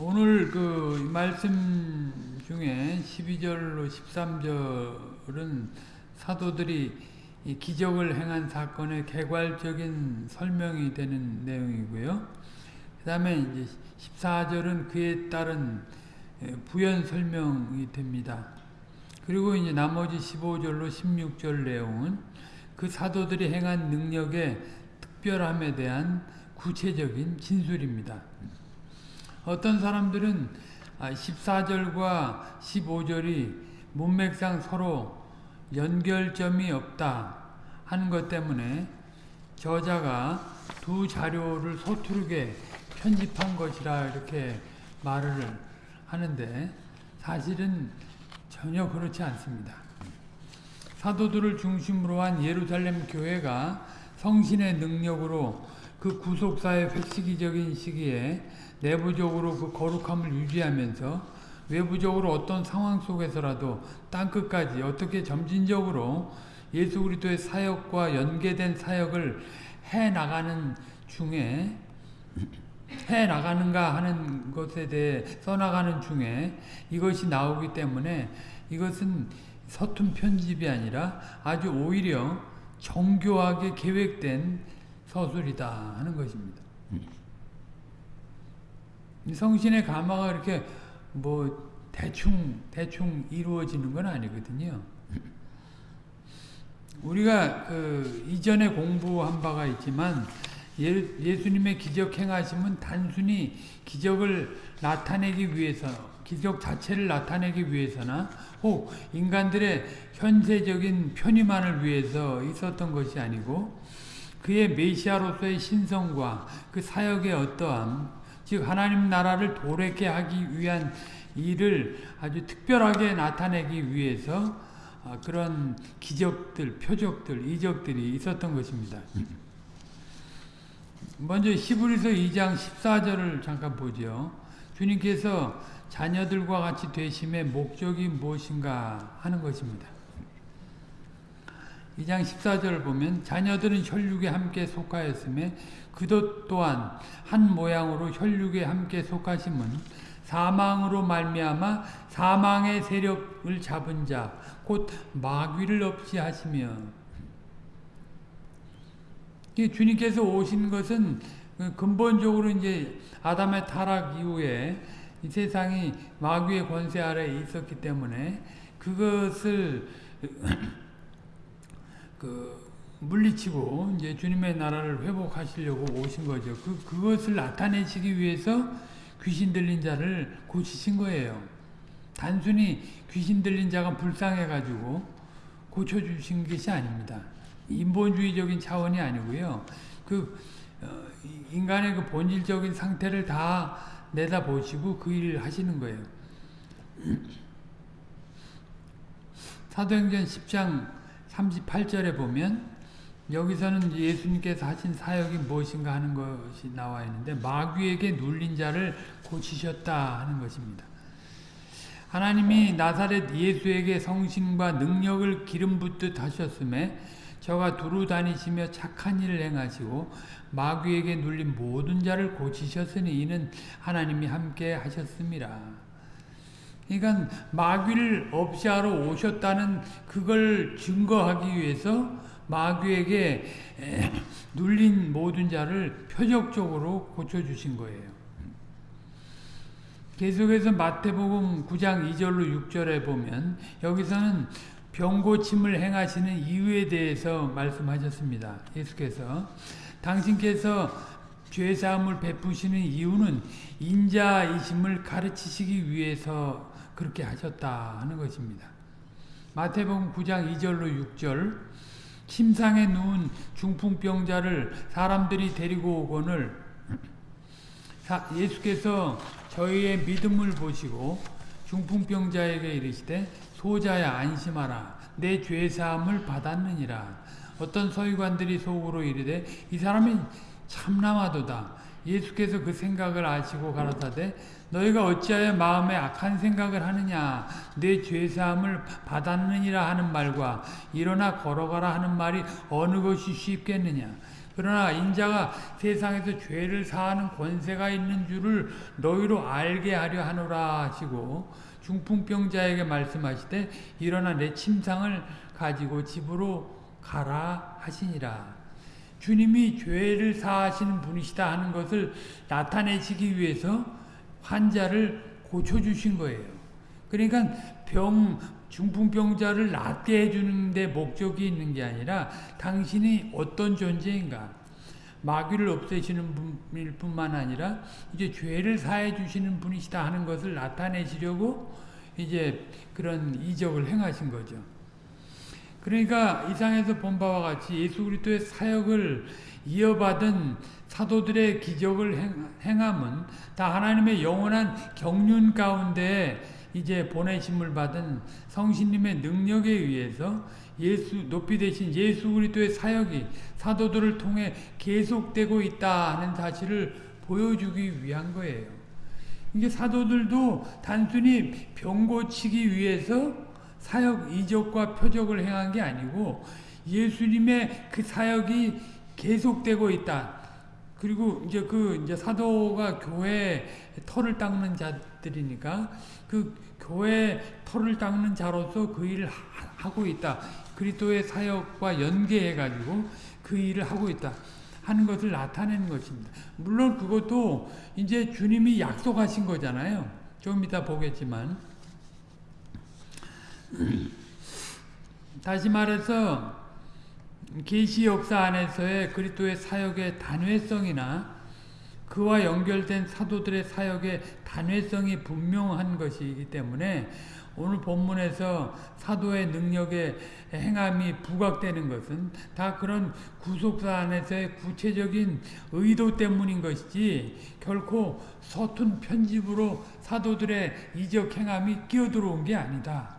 오늘 그 말씀 중에 12절로 13절은 사도들이 기적을 행한 사건의 개괄적인 설명이 되는 내용이고요. 그 다음에 이제 14절은 그에 따른 부연 설명이 됩니다. 그리고 이제 나머지 15절로 16절 내용은 그 사도들이 행한 능력의 특별함에 대한 구체적인 진술입니다. 어떤 사람들은 14절과 15절이 문맥상 서로 연결점이 없다 하는 것 때문에 저자가 두 자료를 서투르게 편집한 것이라 이렇게 말을 하는데 사실은 전혀 그렇지 않습니다. 사도들을 중심으로 한 예루살렘 교회가 성신의 능력으로 그 구속사의 획시기적인 시기에 내부적으로 그 거룩함을 유지하면서 외부적으로 어떤 상황 속에서라도 땅끝까지 어떻게 점진적으로 예수 그리스도의 사역과 연계된 사역을 해 나가는 중에 해 나가는가 하는 것에 대해 써나가는 중에 이것이 나오기 때문에 이것은 서툰 편집이 아니라 아주 오히려 정교하게 계획된 서술이다 하는 것입니다. 성신의 감화가 이렇게 뭐 대충 대충 이루어지는 건 아니거든요. 우리가 그 이전에 공부한 바가 있지만 예 수님의 기적 행하심은 단순히 기적을 나타내기 위해서 기적 자체를 나타내기 위해서나 혹 인간들의 현세적인 편의만을 위해서 있었던 것이 아니고 그의 메시아로서의 신성과 그 사역의 어떠함 즉 하나님 나라를 도래케 하기 위한 일을 아주 특별하게 나타내기 위해서 아, 그런 기적들, 표적들, 이적들이 있었던 것입니다. 먼저 히브리서 2장 14절을 잠깐 보죠. 주님께서 자녀들과 같이 되심의 목적이 무엇인가 하는 것입니다. 2장 14절을 보면 자녀들은 혈육에 함께 속하였음에 그도 또한 한 모양으로 혈육에 함께 속하심은 사망으로 말미암아 사망의 세력을 잡은 자 곧 마귀를 없이 하시며. 주님께서 오신 것은 근본적으로 이제 아담의 타락 이후에 이 세상이 마귀의 권세 아래 있었기 때문에 그것을 그 물리치고 이제 주님의 나라를 회복하시려고 오신 거죠. 그 그것을 나타내시기 위해서 귀신 들린 자를 고치신 거예요. 단순히 귀신 들린 자가 불쌍해 가지고 고쳐 주신 것이 아닙니다. 인본주의적인 차원이 아니고요. 그 어, 인간의 그 본질적인 상태를 다 내다 보시고 그 일을 하시는 거예요. 사도행전 10장 38절에 보면 여기서는 예수님께서 하신 사역이 무엇인가 하는 것이 나와 있는데 마귀에게 눌린 자를 고치셨다 하는 것입니다. 하나님이 나사렛 예수에게 성신과 능력을 기름 붓듯 하셨음에 저가 두루 다니시며 착한 일을 행하시고 마귀에게 눌린 모든 자를 고치셨으니 이는 하나님이 함께 하셨습니다. 그러니까 마귀를 없이 하러 오셨다는 그걸 증거하기 위해서 마귀에게 눌린 모든 자를 표적적으로 고쳐주신 거예요. 계속해서 마태복음 9장 2절로 6절에 보면 여기서는 병고침을 행하시는 이유에 대해서 말씀하셨습니다. 예수께서 당신께서 죄사함을 베푸시는 이유는 인자이심을 가르치시기 위해서 그렇게 하셨다 하는 것입니다. 마태복음 9장 2절로 6절. 침상에 누운 중풍병자를 사람들이 데리고 오거늘 예수께서 저희의 믿음을 보시고 중풍병자에게 이르시되 소자야 안심하라. 내 죄사함을 받았느니라. 어떤 서기관들이 속으로 이르되 이 사람이 참남하도다. 예수께서 그 생각을 아시고 가라사대 너희가 어찌하여 마음에 악한 생각을 하느냐 내 죄사함을 받았느니라 하는 말과 일어나 걸어가라 하는 말이 어느 것이 쉽겠느냐 그러나 인자가 세상에서 죄를 사하는 권세가 있는 줄을 너희로 알게 하려 하노라 하시고 중풍병자에게 말씀하시되 일어나 내 침상을 가지고 집으로 가라 하시니라. 주님이 죄를 사하시는 분이시다 하는 것을 나타내시기 위해서 환자를 고쳐주신 거예요. 그러니까 병, 중풍병자를 낫게 해주는 데 목적이 있는 게 아니라 당신이 어떤 존재인가 마귀를 없애시는 분일 뿐만 아니라 이제 죄를 사해 주시는 분이시다 하는 것을 나타내시려고 이제 그런 이적을 행하신 거죠. 그러니까 이상에서 본 바와 같이 예수 그리스도의 사역을 이어받은 사도들의 기적을 행, 함은 다 하나님의 영원한 경륜 가운데 이제 보내심을 받은 성신님의 능력에 의해서 예수 높이 되신 예수 그리스도의 사역이 사도들을 통해 계속되고 있다 하는 사실을 보여주기 위한 거예요. 이게 사도들도 단순히 병 고치기 위해서 사역 이적과 표적을 행한 게 아니고 예수님의 그 사역이 계속되고 있다. 그리고 이제 그 이제 사도가 교회 털을 닦는 자들이니까 그 교회 털을 닦는 자로서 그 일을 하고 있다. 그리스도의 사역과 연계해 가지고 그 일을 하고 있다. 하는 것을 나타내는 것입니다. 물론 그것도 이제 주님이 약속하신 거잖아요. 좀 이따 보겠지만 다시 말해서 계시 역사 안에서의 그리스도의 사역의 단회성이나 그와 연결된 사도들의 사역의 단회성이 분명한 것이기 때문에 오늘 본문에서 사도의 능력의 행함이 부각되는 것은 다 그런 구속사 안에서의 구체적인 의도 때문인 것이지 결코 서툰 편집으로 사도들의 이적 행함이 끼어들어온 게 아니다.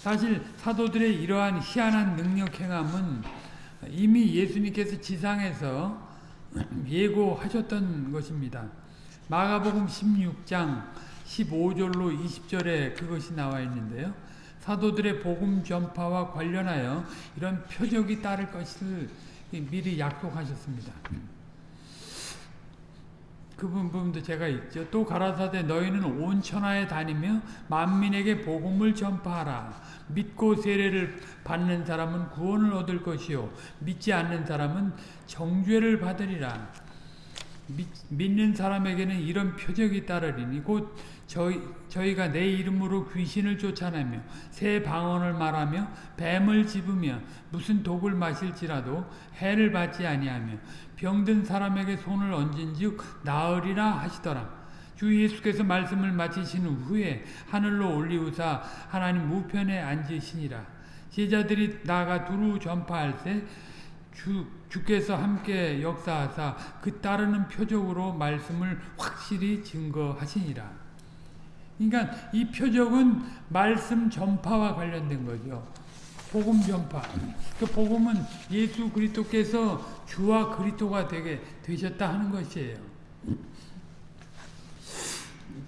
사실 사도들의 이러한 희한한 능력 행함은 이미 예수님께서 지상에서 예고하셨던 것입니다. 마가복음 16장 15절로 20절에 그것이 나와 있는데요. 사도들의 복음 전파와 관련하여 이런 표적이 따를 것을 미리 약속하셨습니다. 그 부분도 제가 있죠. 또 가라사대 너희는 온 천하에 다니며 만민에게 복음을 전파하라. 믿고 세례를 받는 사람은 구원을 얻을 것이요 믿지 않는 사람은 정죄를 받으리라. 믿, 믿는 사람에게는 이런 표적이 따르리니 곧 저희, 저희가 내 이름으로 귀신을 쫓아내며 새 방언을 말하며 뱀을 집으며 무슨 독을 마실지라도 해를 받지 아니하며 병든 사람에게 손을 얹은즉 나으리라 하시더라. 주 예수께서 말씀을 마치신 후에 하늘로 올리우사 하나님 우편에 앉으시니라. 제자들이 나가 두루 전파할 때 주, 주께서 함께 역사하사 그 따르는 표적으로 말씀을 확실히 증거하시니라. 그러니까 이 표적은 말씀 전파와 관련된 거죠. 복음 전파. 그 복음은 예수 그리스도께서 주와 그리스도가 되게 되셨다 하는 것이에요.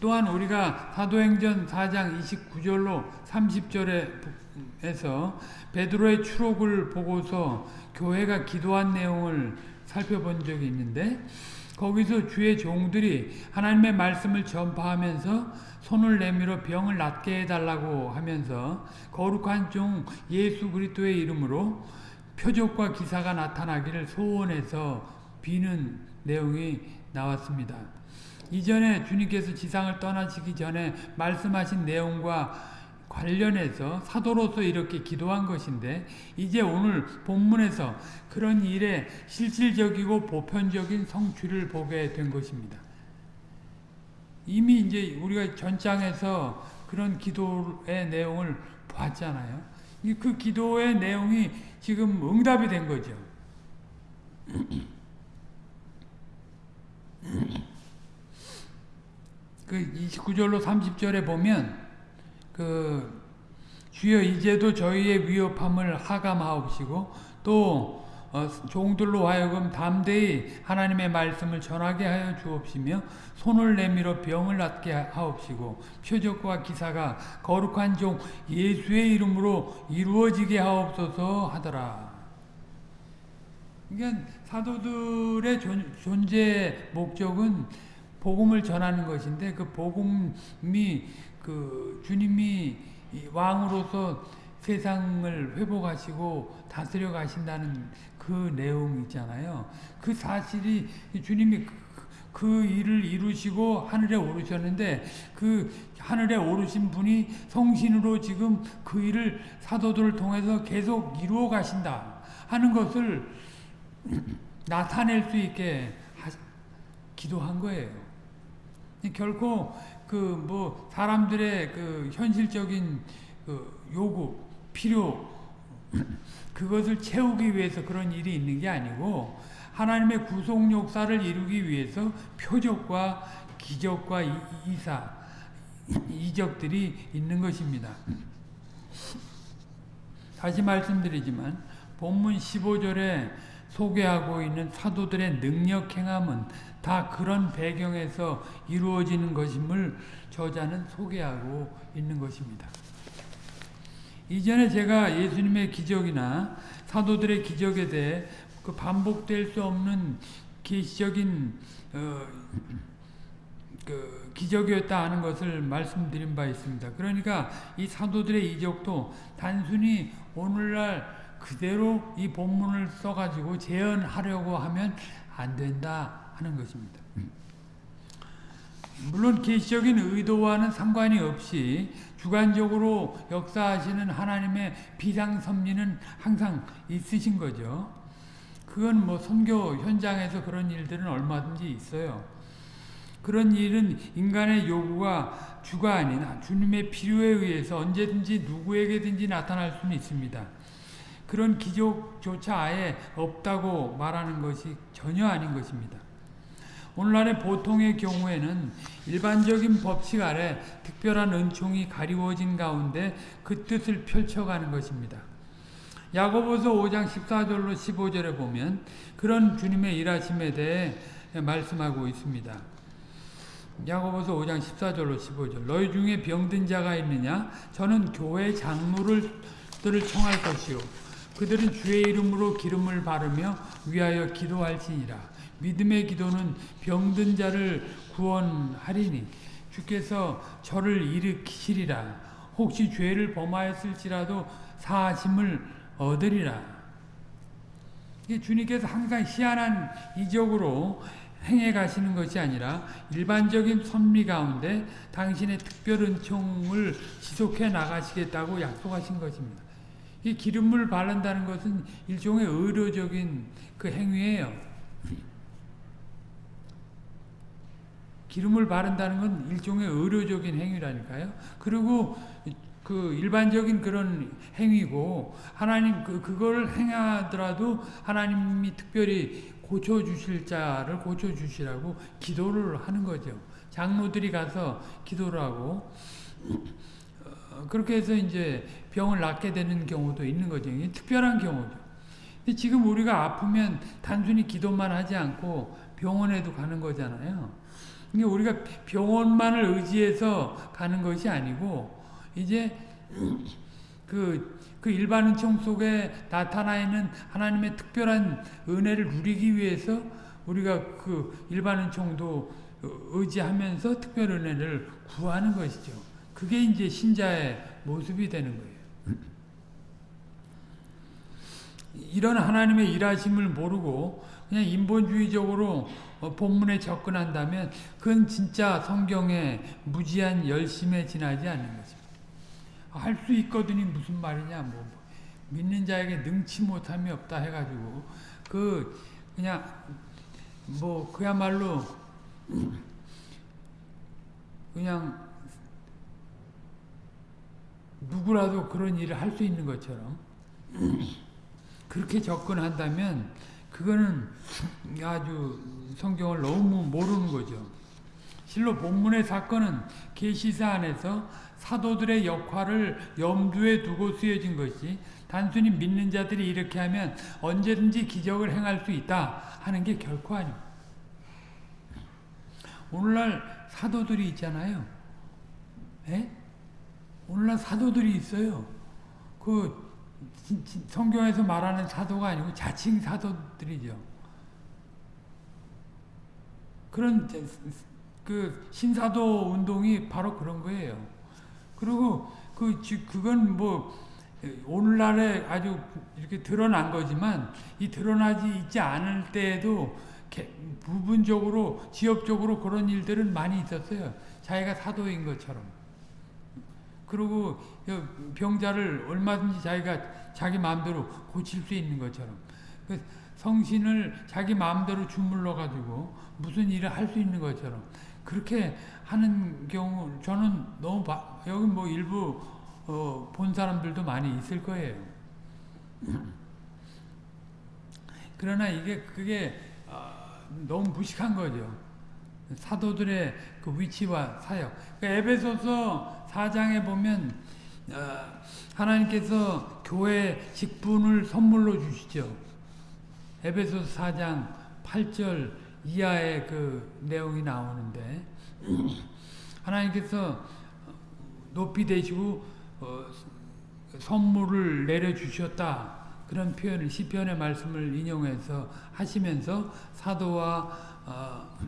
또한 우리가 사도행전 4장 29절로 30절에서 베드로의 추록을 보고서 교회가 기도한 내용을 살펴본 적이 있는데 거기서 주의 종들이 하나님의 말씀을 전파하면서 손을 내밀어 병을 낫게 해달라고 하면서 거룩한 종 예수 그리스도의 이름으로 표적과 기사가 나타나기를 소원해서 비는 내용이 나왔습니다. 이전에 주님께서 지상을 떠나시기 전에 말씀하신 내용과 관련해서 사도로서 이렇게 기도한 것인데 이제 오늘 본문에서 그런 일에 실질적이고 보편적인 성취를 보게 된 것입니다. 이미 이제 우리가 전장에서 그런 기도의 내용을 봤잖아요. 그 기도의 내용이 지금 응답이 된 거죠. 그 29절로 30절에 보면 그 주여 이제도 저희의 위협함을 하감하옵시고 또 어, 종들로 하여금 담대히 하나님의 말씀을 전하게 하여 주옵시며 손을 내밀어 병을 낫게 하옵시고 표적과 기사가 거룩한 종 예수의 이름으로 이루어지게 하옵소서 하더라. 그러니까 사도들의 존재 목적은 복음을 전하는 것인데 그 복음이 그 주님이 왕으로서 세상을 회복하시고 다스려 가신다는 그 내용 있잖아요. 그 사실이 주님이 그, 그 일을 이루시고 하늘에 오르셨는데 그 하늘에 오르신 분이 성신으로 지금 그 일을 사도들을 통해서 계속 이루어 가신다 하는 것을 나타낼 수 있게 하, 기도한 거예요. 결코 그 뭐 사람들의 그 현실적인 그 요구, 필요 그것을 채우기 위해서 그런 일이 있는 게 아니고 하나님의 구속 역사를 이루기 위해서 표적과 기적과 이사 이적들이 있는 것입니다. 다시 말씀드리지만 본문 15절에 소개하고 있는 사도들의 능력 행함은 다 그런 배경에서 이루어지는 것임을 저자는 소개하고 있는 것입니다. 이전에 제가 예수님의 기적이나 사도들의 기적에 대해 그 반복될 수 없는 계시적인 어, 그 기적이었다 하는 것을 말씀드린 바 있습니다. 그러니까 이 사도들의 이적도 단순히 오늘날 그대로 이 본문을 써가지고 재현하려고 하면 안 된다 하는 것입니다. 물론 계시적인 의도와는 상관이 없이 주관적으로 역사하시는 하나님의 비상섭리는 항상 있으신 거죠. 그건 뭐 선교 현장에서 그런 일들은 얼마든지 있어요. 그런 일은 인간의 요구가 주가 아닌 주님의 필요에 의해서 언제든지 누구에게든지 나타날 수는 있습니다. 그런 기적조차 아예 없다고 말하는 것이 전혀 아닌 것입니다. 오늘날의 보통의 경우에는 일반적인 법칙 아래 특별한 은총이 가리워진 가운데 그 뜻을 펼쳐가는 것입니다. 야고보서 5장 14절로 15절에 보면 그런 주님의 일하심에 대해 말씀하고 있습니다. 야고보서 5장 14절로 15절 너희 중에 병든 자가 있느냐 저는 교회 장로들을 청할 것이요 그들은 주의 이름으로 기름을 바르며 위하여 기도할지니라 믿음의 기도는 병든 자를 구원하리니 주께서 저를 일으키시리라 혹시 죄를 범하였을지라도 사하심을 얻으리라 주님께서 항상 희한한 이적으로 행해 가시는 것이 아니라 일반적인 선미 가운데 당신의 특별 은총을 지속해 나가시겠다고 약속하신 것입니다. 이 기름을 바른다는 것은 일종의 의료적인 그 행위예요. 기름을 바른다는 건 일종의 의료적인 행위라니까요. 그리고 그 일반적인 그런 행위고 하나님 그 그걸 행하더라도 하나님이 특별히 고쳐 주실 자를 고쳐 주시라고 기도를 하는 거죠. 장로들이 가서 기도를 하고 어, 그렇게 해서 이제 병을 낫게 되는 경우도 있는 거죠. 특별한 경우죠. 근데 지금 우리가 아프면 단순히 기도만 하지 않고 병원에도 가는 거잖아요. 그러니까 우리가 병원만을 의지해서 가는 것이 아니고 이제 그, 그 일반 은총 속에 나타나 있는 하나님의 특별한 은혜를 누리기 위해서 우리가 그 일반 은총도 의지하면서 특별 은혜를 구하는 것이죠. 그게 이제 신자의 모습이 되는 거예요. 이런 하나님의 일하심을 모르고 그냥 인본주의적으로 어, 본문에 접근한다면 그건 진짜 성경의 무지한 열심에 지나지 않는 거죠. 할수 있거든이 무슨 말이냐 뭐, 뭐 믿는 자에게 능치 못함이 없다 해가지고 그 그냥 뭐 그야말로 그냥 누구라도 그런 일을 할 수 있는 것처럼 그렇게 접근한다면 그거는 아주 성경을 너무 모르는 거죠. 실로 본문의 사건은 계시사 안에서 사도들의 역할을 염두에 두고 쓰여진 것이 단순히 믿는 자들이 이렇게 하면 언제든지 기적을 행할 수 있다 하는 게 결코 아닙니다. 오늘날 사도들이 있잖아요. 예? 오늘날 사도들이 있어요. 그 성경에서 말하는 사도가 아니고 자칭 사도들이죠. 그런 그 신사도 운동이 바로 그런 거예요. 그리고 그 그건 뭐 오늘날에 아주 이렇게 드러난 거지만 이 드러나지 있지 않을 때에도 부분적으로 지역적으로 그런 일들은 많이 있었어요. 자기가 사도인 것처럼. 그리고 병자를 얼마든지 자기가 자기 마음대로 고칠 수 있는 것처럼. 그 성신을 자기 마음대로 주물러 가지고 무슨 일을 할 수 있는 것처럼 그렇게 하는 경우 저는 너무 바, 여기 뭐 일부 어, 본 사람들도 많이 있을 거예요. 그러나 이게 그게 어, 너무 무식한 거죠. 사도들의 그 위치와 사역. 그러니까 에베소서 4장에 보면 어, 하나님께서 교회 직분을 선물로 주시죠. 에베소서 4장 8절 이하의 그 내용이 나오는데 하나님께서 높이 되시고 어, 선물을 내려주셨다. 그런 표현을 시편의 말씀을 인용해서 하시면서 사도와 어,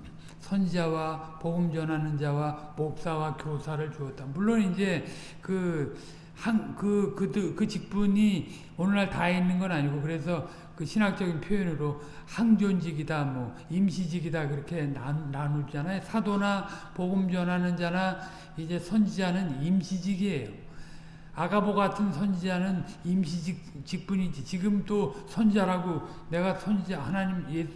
선지자와 복음 전하는 자와 목사와 교사를 주었다. 물론 이제 그 한, 그, 그, 그 직분이 오늘날 다 있는 건 아니고, 그래서 그 신학적인 표현으로 항존직이다, 뭐, 임시직이다, 그렇게 나누잖아요. 사도나 복음 전하는 자나 이제 선지자는 임시직이에요. 아가보 같은 선지자는 임시직 직분이지. 지금 또 선지자라고 내가 선지자 하나님 예,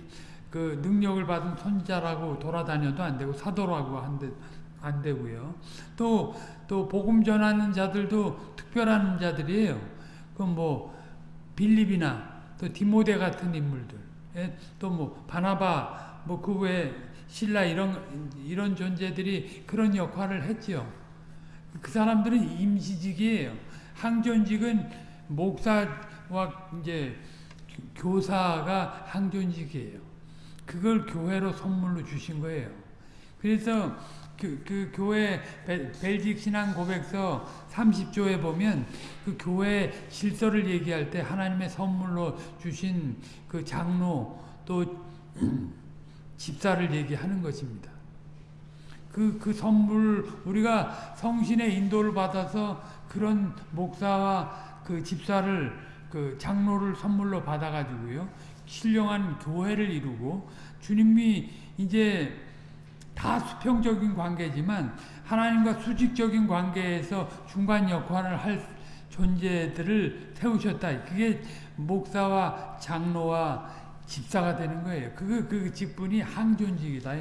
그 능력을 받은 선지자라고 돌아다녀도 안 되고 사도라고 한데 안 되고요. 또, 또, 복음 전하는 자들도 특별한 자들이에요. 그 뭐, 빌립이나, 또 디모데 같은 인물들, 예? 또 뭐, 바나바, 뭐, 그 외에 신라 이런, 이런 존재들이 그런 역할을 했죠. 그 사람들은 임시직이에요. 항존직은 목사와 이제 교사가 항존직이에요. 그걸 교회로 선물로 주신 거예요. 그래서 그, 그 교회 벨직 신앙 고백서 30조에 보면 그 교회 질서를 얘기할 때 하나님의 선물로 주신 그 장로 또 집사를 얘기하는 것입니다. 그, 그 선물, 우리가 성신의 인도를 받아서 그런 목사와 그 집사를, 그 장로를 선물로 받아가지고요. 신령한 교회를 이루고, 주님이 이제 다 수평적인 관계지만 하나님과 수직적인 관계에서 중간 역할을 할 존재들을 세우셨다. 그게 목사와 장로와 집사가 되는 거예요. 그, 그 직분이 항존직이다.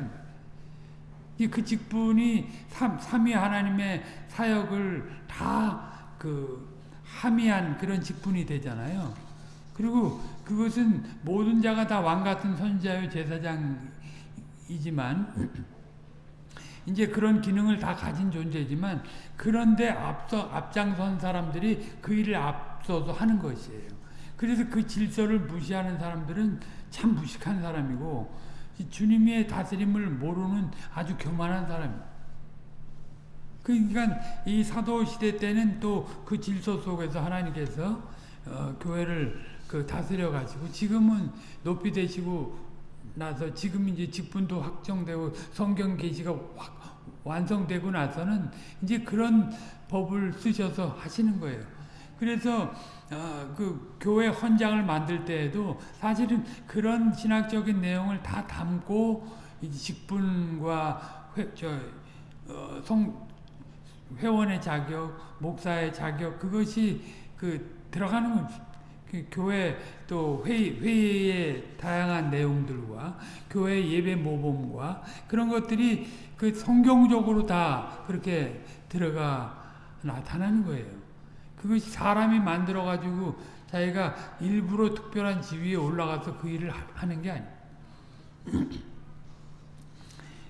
그 직분이 삼, 삼위 하나님의 사역을 다 그 함의한 그런 직분이 되잖아요. 그리고 그것은 모든 자가 다 왕 같은 선지자요 제사장이지만 이제 그런 기능을 다 가진 존재지만 그런데 앞서 앞장선 사람들이 그 일을 앞서서 하는 것이에요. 그래서 그 질서를 무시하는 사람들은 참 무식한 사람이고 주님의 다스림을 모르는 아주 교만한 사람입니다. 그러니까 이 사도 시대 때는 또 그 질서 속에서 하나님께서 어, 교회를 그 다스려 가지고 지금은 높이 되시고 나서 지금 이제 직분도 확정되고 성경 계시가 완성되고 나서는 이제 그런 법을 쓰셔서 하시는 거예요. 그래서 어, 그 교회 헌장을 만들 때에도 사실은 그런 신학적인 내용을 다 담고 직분과 회, 저, 어, 성, 회원의 자격, 목사의 자격 그것이 그 들어가는 그 교회 또 회의, 회의의 다양한 내용들과 교회 예배 모범과 그런 것들이 그 성경적으로 다 그렇게 들어가 나타나는 거예요. 그것이 사람이 만들어가지고 자기가 일부러 특별한 지위에 올라가서 그 일을 하는 게 아니에요.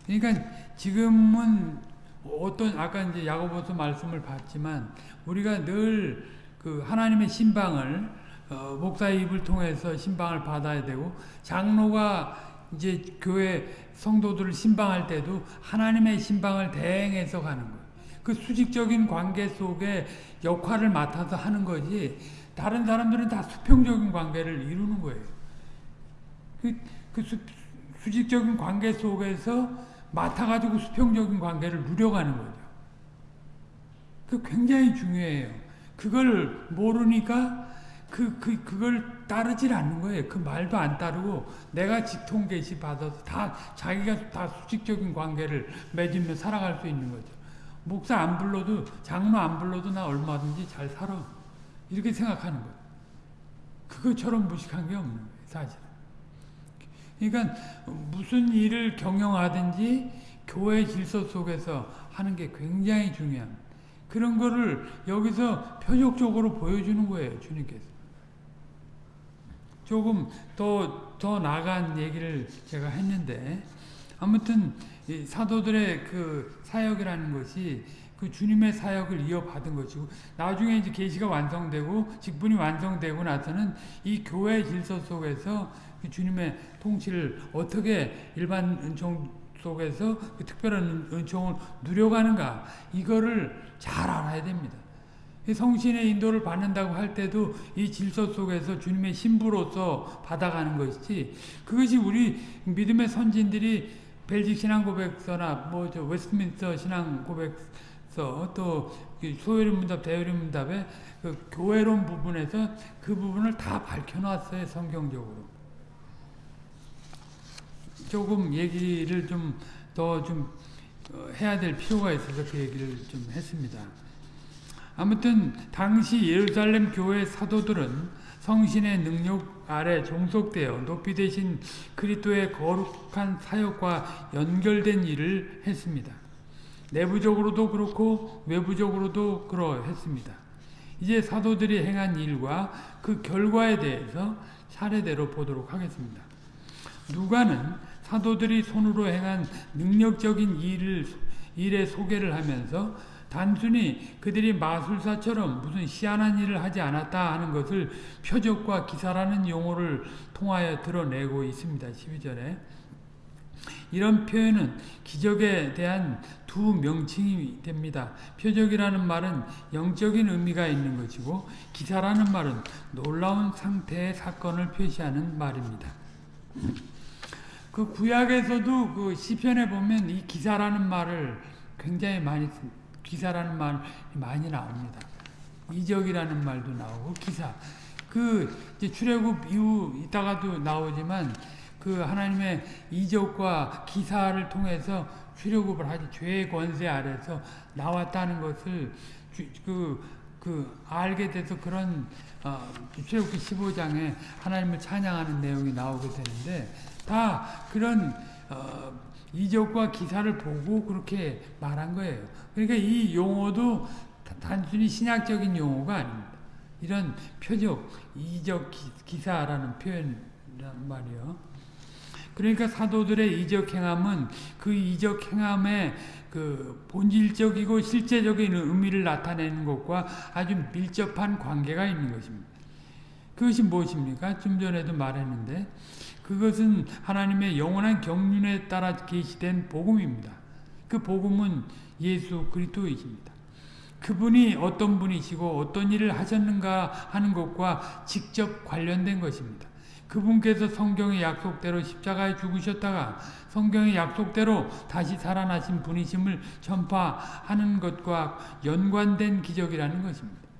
그러니까 지금은 어떤 아까 이제 야고보서 말씀을 봤지만 우리가 늘 그 하나님의 신방을 어, 목사의 입을 통해서 신방을 받아야 되고 장로가 이제 교회 성도들을 신방할 때도 하나님의 신방을 대행해서 가는 거예요. 그 수직적인 관계 속에 역할을 맡아서 하는 거지 다른 사람들은 다 수평적인 관계를 이루는 거예요. 그, 그 수, 수직적인 관계 속에서 맡아가지고 수평적인 관계를 누려가는 거죠. 그 굉장히 중요해요. 그걸 모르니까 그, 그, 그걸 따르질 않는 거예요. 그 말도 안 따르고 내가 직통 계시 받아서 다 자기가 다 수직적인 관계를 맺으며 살아갈 수 있는 거죠. 목사 안 불러도 장로 안 불러도 나 얼마든지 잘 살아. 이렇게 생각하는 거예요. 그것처럼 무식한 게 없는 거예요. 사실. 그러니까 무슨 일을 경영하든지 교회 질서 속에서 하는 게 굉장히 중요합니다. 그런 거를 여기서 표적적으로 보여주는 거예요. 주님께서. 조금 더, 더 나간 얘기를 제가 했는데 아무튼 사도들의 그 사역이라는 것이 그 주님의 사역을 이어받은 것이고 나중에 이제 계시가 완성되고 직분이 완성되고 나서는 이 교회 질서 속에서 그 주님의 통치를 어떻게 일반 은총 속에서 그 특별한 은총을 누려가는가 이거를 잘 알아야 됩니다. 성신의 인도를 받는다고 할 때도 이 질서 속에서 주님의 신부로서 받아가는 것이지 그것이 우리 믿음의 선진들이 벨직 신앙 고백서나 뭐 저 웨스트민스터 신앙 고백서 또 소요리 문답 대요리 문답의 그 교회론 부분에서 그 부분을 다 밝혀놨어요 성경적으로 조금 얘기를 좀 더좀 좀 어, 해야 될 필요가 있어서 그 얘기를 좀 했습니다. 아무튼 당시 예루살렘 교회 사도들은 성신의 능력 아래 종속되어 높이 되신 그리스도의 거룩한 사역과 연결된 일을 했습니다. 내부적으로도 그렇고 외부적으로도 그러했습니다. 이제 사도들이 행한 일과 그 결과에 대해서 차례대로 보도록 하겠습니다. 누가는 사도들이 손으로 행한 능력적인 일을, 일의 소개를 하면서 단순히 그들이 마술사처럼 무슨 희한한 일을 하지 않았다 하는 것을 표적과 기사라는 용어를 통하여 드러내고 있습니다. 12절에. 이런 표현은 기적에 대한 두 명칭이 됩니다. 표적이라는 말은 영적인 의미가 있는 것이고 기사라는 말은 놀라운 상태의 사건을 표시하는 말입니다. 그 구약에서도 그 시편에 보면 이 기사라는 말을 굉장히 많이 기사라는 말이 많이 나옵니다. 이적이라는 말도 나오고 기사. 그 이제 출애굽 이후 이따가도 나오지만 그 하나님의 이적과 기사를 통해서 출애굽을 하지 죄의 권세 아래서 나왔다는 것을 그, 그 알게 돼서 그런 어, 출애굽기 15장에 하나님을 찬양하는 내용이 나오게 되는데 다 그런 어, 이적과 기사를 보고 그렇게 말한 거예요. 그러니까 이 용어도 단순히 신학적인 용어가 아닙니다. 이런 표적, 이적 기사라는 표현이란 말이요. 그러니까 사도들의 이적 행함은 그 이적 행함의 그 본질적이고 실제적인 의미를 나타내는 것과 아주 밀접한 관계가 있는 것입니다. 그것이 무엇입니까? 좀 전에도 말했는데 그것은 하나님의 영원한 경륜에 따라 계시된 복음입니다. 그 복음은 예수 그리스도이십니다. 그분이 어떤 분이시고 어떤 일을 하셨는가 하는 것과 직접 관련된 것입니다. 그분께서 성경의 약속대로 십자가에 죽으셨다가 성경의 약속대로 다시 살아나신 분이심을 전파하는 것과 연관된 기적이라는 것입니다.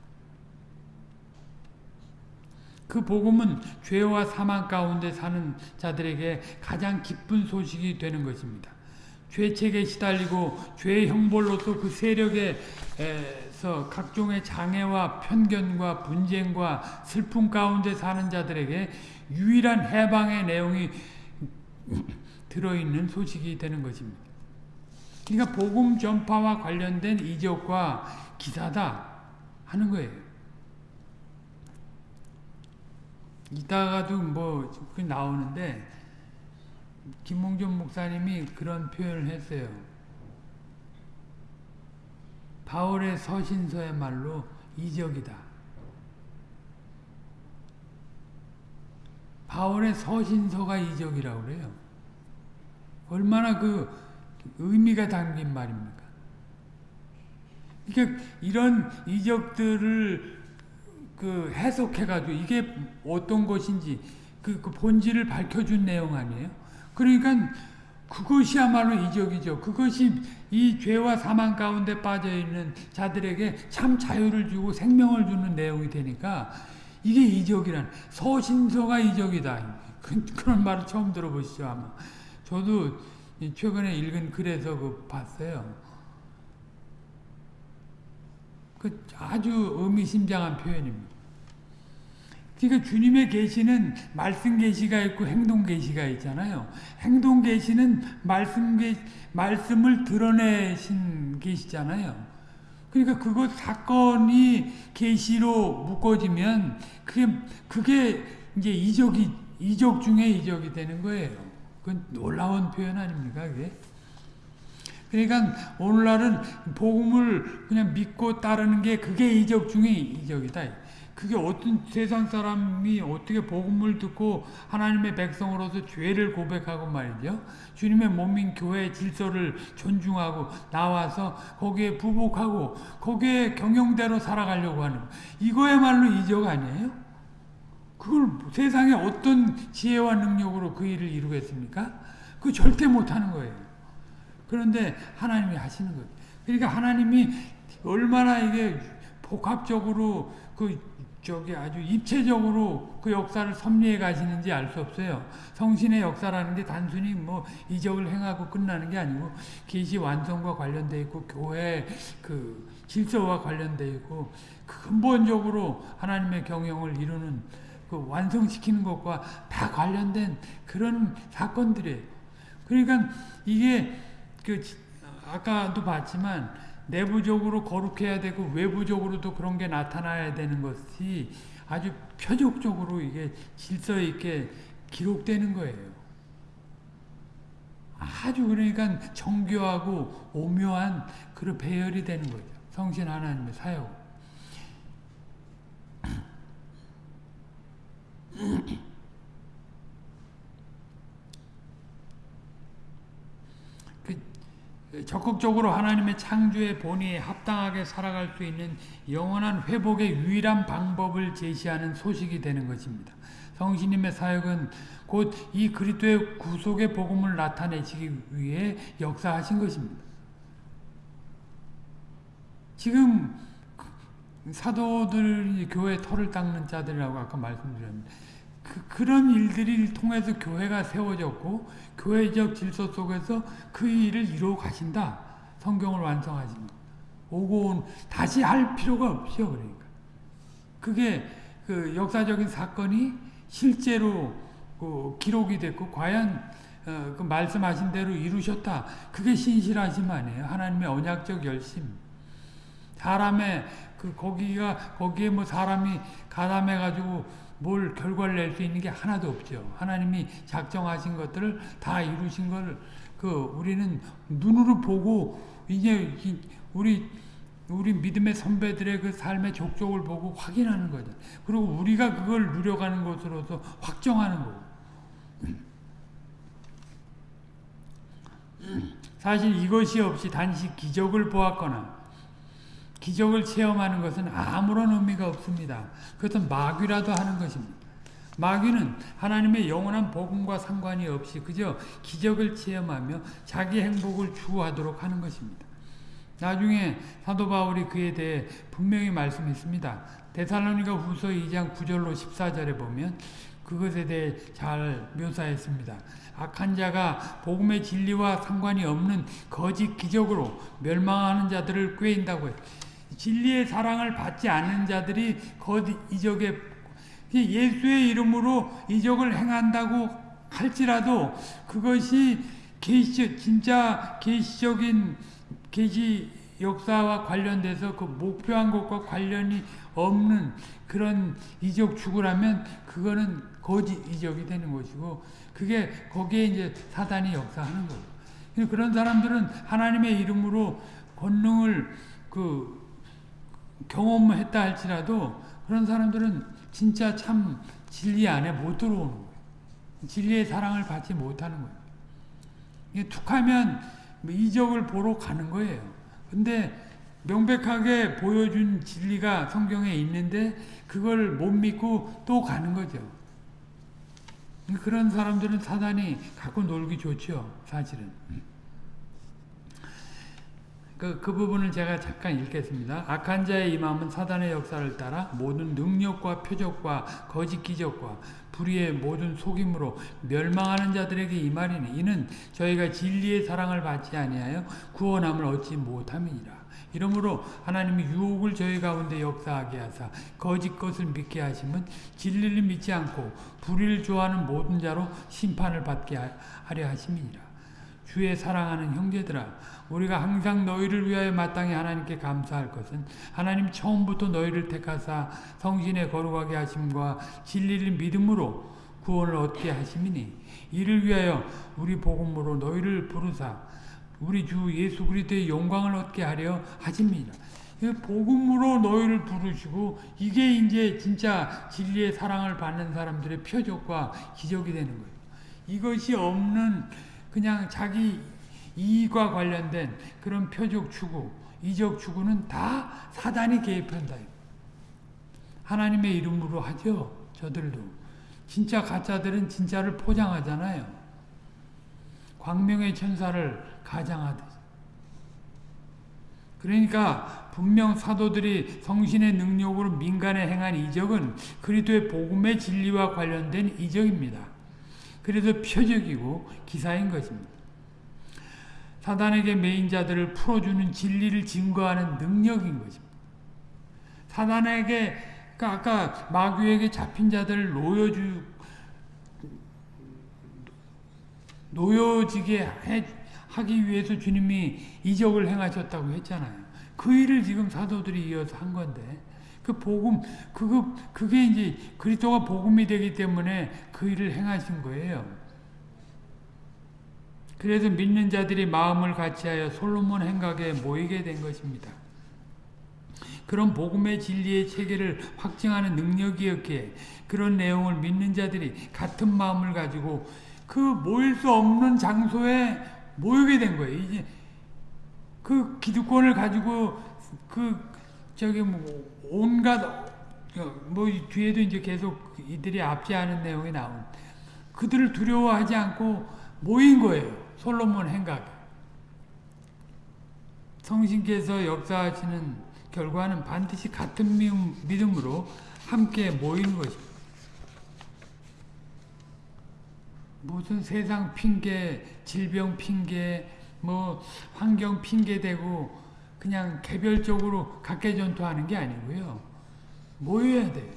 그 복음은 죄와 사망 가운데 사는 자들에게 가장 기쁜 소식이 되는 것입니다. 죄책에 시달리고 죄의 형벌로서 그 세력에서 각종의 장애와 편견과 분쟁과 슬픔 가운데 사는 자들에게 유일한 해방의 내용이 들어있는 소식이 되는 것입니다. 그러니까 복음 전파와 관련된 이적과 기사다 하는 거예요. 이따가도 뭐 나오는데 김홍준 목사님이 그런 표현을 했어요. 바울의 서신서의말로 이적이다. 바울의 서신서가 이적이라고 그래요. 얼마나 그 의미가 담긴 말입니까? 그러니까 이런 이적들을 그 해석해가지고 이게 어떤 것인지 그, 그 본질을 밝혀준 내용 아니에요? 그러니까 그것이야말로 이적이죠. 그것이 이 죄와 사망 가운데 빠져 있는 자들에게 참 자유를 주고 생명을 주는 내용이 되니까 이게 이적이란 서신서가 이적이다. 그, 그런 말을 처음 들어보시죠 아마. 저도 최근에 읽은 글에서 그 봤어요. 그 아주 의미심장한 표현입니다. 그러니까 주님의 계시는 말씀 계시가 있고 행동 계시가 있잖아요. 행동 계시는 말씀 계 말씀을 드러내신 계시잖아요. 그러니까 그것 사건이 계시로 묶어지면 그게 그게 이제 이적이 이적 중에 이적이 되는 거예요. 그건 놀라운 표현 아닙니까, 그게? 그러니까 오늘날은 복음을 그냥 믿고 따르는 게 그게 이적 중에 이적이다. 그게 어떤 세상 사람이 어떻게 복음을 듣고 하나님의 백성으로서 죄를 고백하고 말이죠. 주님의 몸인 교회 질서를 존중하고 나와서 거기에 부복하고 거기에 경영대로 살아가려고 하는 이거야말로 이적 아니에요? 그걸 세상에 어떤 지혜와 능력으로 그 일을 이루겠습니까? 그 절대 못하는 거예요. 그런데 하나님이 하시는 거예요. 그러니까 하나님이 얼마나 이게 복합적으로 그 저기 아주 입체적으로 그 역사를 섭리해 가시는지 알 수 없어요. 성신의 역사라는 게 단순히 뭐 이적을 행하고 끝나는 게 아니고 계시 완성과 관련돼 있고 교회 그 질서와 관련돼 있고 근본적으로 하나님의 경영을 이루는 그 완성시키는 것과 다 관련된 그런 사건들이에요. 그러니까 이게 그 아까도 봤지만 내부적으로 거룩해야 되고 외부적으로도 그런 게 나타나야 되는 것이 아주 표적적으로 이게 질서 있게 기록되는 거예요. 아주 그러니까 정교하고 오묘한 그런 배열이 되는 거죠. 성신 하나님의 사역. 적극적으로 하나님의 창조의 본의에 합당하게 살아갈 수 있는 영원한 회복의 유일한 방법을 제시하는 소식이 되는 것입니다. 성신님의 사역은 곧 이 그리스도의 구속의 복음을 나타내시기 위해 역사하신 것입니다. 지금 사도들 교회 털을 닦는 자들이라고 아까 말씀드렸는데 그, 그런 일들을 통해서 교회가 세워졌고 교회적 질서 속에서 그 일을 이루어 가신다. 성경을 완성하십니다. 오고 온 다시 할 필요가 없죠. 그러니까 그게 그 역사적인 사건이 실제로 그 기록이 됐고 과연 어, 그 말씀하신 대로 이루셨다. 그게 신실하심 아니에요. 하나님의 언약적 열심. 사람의 그 거기가 거기에 뭐 사람이 가담해 가지고 뭘 결과를 낼 수 있는 게 하나도 없죠. 하나님이 작정하신 것들을 다 이루신 걸그 우리는 눈으로 보고 이제 우리 우리 믿음의 선배들의 그 삶의 족족을 보고 확인하는 거죠. 그리고 우리가 그걸 누려가는 것으로서 확정하는 거고. 사실 이것이 없이 단지 기적을 보았거나 기적을 체험하는 것은 아무런 의미가 없습니다. 그것은 마귀라도 하는 것입니다. 마귀는 하나님의 영원한 복음과 상관이 없이 그저 기적을 체험하며 자기 행복을 추구하도록 하는 것입니다. 나중에 사도 바울이 그에 대해 분명히 말씀했습니다. 데살로니가 후서 2장 9절로 14절에 보면 그것에 대해 잘 묘사했습니다. 악한 자가 복음의 진리와 상관이 없는 거짓 기적으로 멸망하는 자들을 꾀인다고 했 진리의 사랑을 받지 않는 자들이 거짓 이적에 예수의 이름으로 이적을 행한다고 할지라도 그것이 계시 진짜 계시적인 계시 역사와 관련돼서 그 목표한 것과 관련이 없는 그런 이적 추구라면 그거는 거짓 이적이 되는 것이고 그게 거기에 이제 사단이 역사하는 거예요. 그런 사람들은 하나님의 이름으로 권능을 그 경험했다 할지라도 그런 사람들은 진짜 참 진리 안에 못 들어오는 거예요. 진리의 사랑을 받지 못하는 거예요. 툭하면 뭐 이적을 보러 가는 거예요. 근데 명백하게 보여준 진리가 성경에 있는데 그걸 못 믿고 또 가는 거죠. 그런 사람들은 사단이 갖고 놀기 좋죠. 사실은. 그, 그 부분을 제가 잠깐 읽겠습니다. 악한 자의 임함은 사단의 역사를 따라 모든 능력과 표적과 거짓 기적과 불의의 모든 속임으로 멸망하는 자들에게 임하리니 이는 저희가 진리의 사랑을 받지 아니하여 구원함을 얻지 못함이니라. 이러므로 하나님이 유혹을 저희 가운데 역사하게 하사 거짓 것을 믿게 하시면 진리를 믿지 않고 불의를 좋아하는 모든 자로 심판을 받게 하려 하심이니라. 주의 사랑하는 형제들아 우리가 항상 너희를 위하여 마땅히 하나님께 감사할 것은 하나님 처음부터 너희를 택하사 성신에 거룩하게 하심과 진리를 믿음으로 구원을 얻게 하심이니 이를 위하여 우리 복음으로 너희를 부르사 우리 주 예수 그리스도의 영광을 얻게 하려 하십니다. 복음으로 너희를 부르시고 이게 이제 진짜 진리의 사랑을 받는 사람들의 표적과 기적이 되는 거예요. 이것이 없는 그냥 자기 이익과 관련된 그런 표적 추구, 이적 추구는 다 사단이 개입한다. 하나님의 이름으로 하죠. 저들도. 진짜 가짜들은 진짜를 포장하잖아요. 광명의 천사를 가장하듯. 그러니까 분명 사도들이 성신의 능력으로 민간에 행한 이적은 그리스도의 복음의 진리와 관련된 이적입니다. 그래서 표적이고 기사인 것입니다. 사단에게 메인 자들을 풀어주는 진리를 증거하는 능력인 것입니다. 사단에게 그러니까 아까 마귀에게 잡힌 자들을 놓여주 놓여지게 해, 하기 위해서 주님이 이적을 행하셨다고 했잖아요. 그 일을 지금 사도들이 이어서 한 건데 그 복음 그거 그게 이제 그리스도가 복음이 되기 때문에 그 일을 행하신 거예요. 그래서 믿는 자들이 마음을 같이하여 솔로몬 행각에 모이게 된 것입니다. 그런 복음의 진리의 체계를 확증하는 능력이었기에 그런 내용을 믿는 자들이 같은 마음을 가지고 그 모일 수 없는 장소에 모이게 된 거예요. 이제 그 기득권을 가지고 그 저기 뭐 온갖 뭐 뒤에도 이제 계속 이들이 압제하는 내용이 나온 그들을 두려워하지 않고 모인 거예요. 솔로몬 행각. 성신께서 역사하시는 결과는 반드시 같은 믿음으로 함께 모이는 것입니다. 무슨 세상 핑계, 질병 핑계, 뭐 환경 핑계 대고 그냥 개별적으로 각계 전투하는 게 아니고요. 모여야 돼요.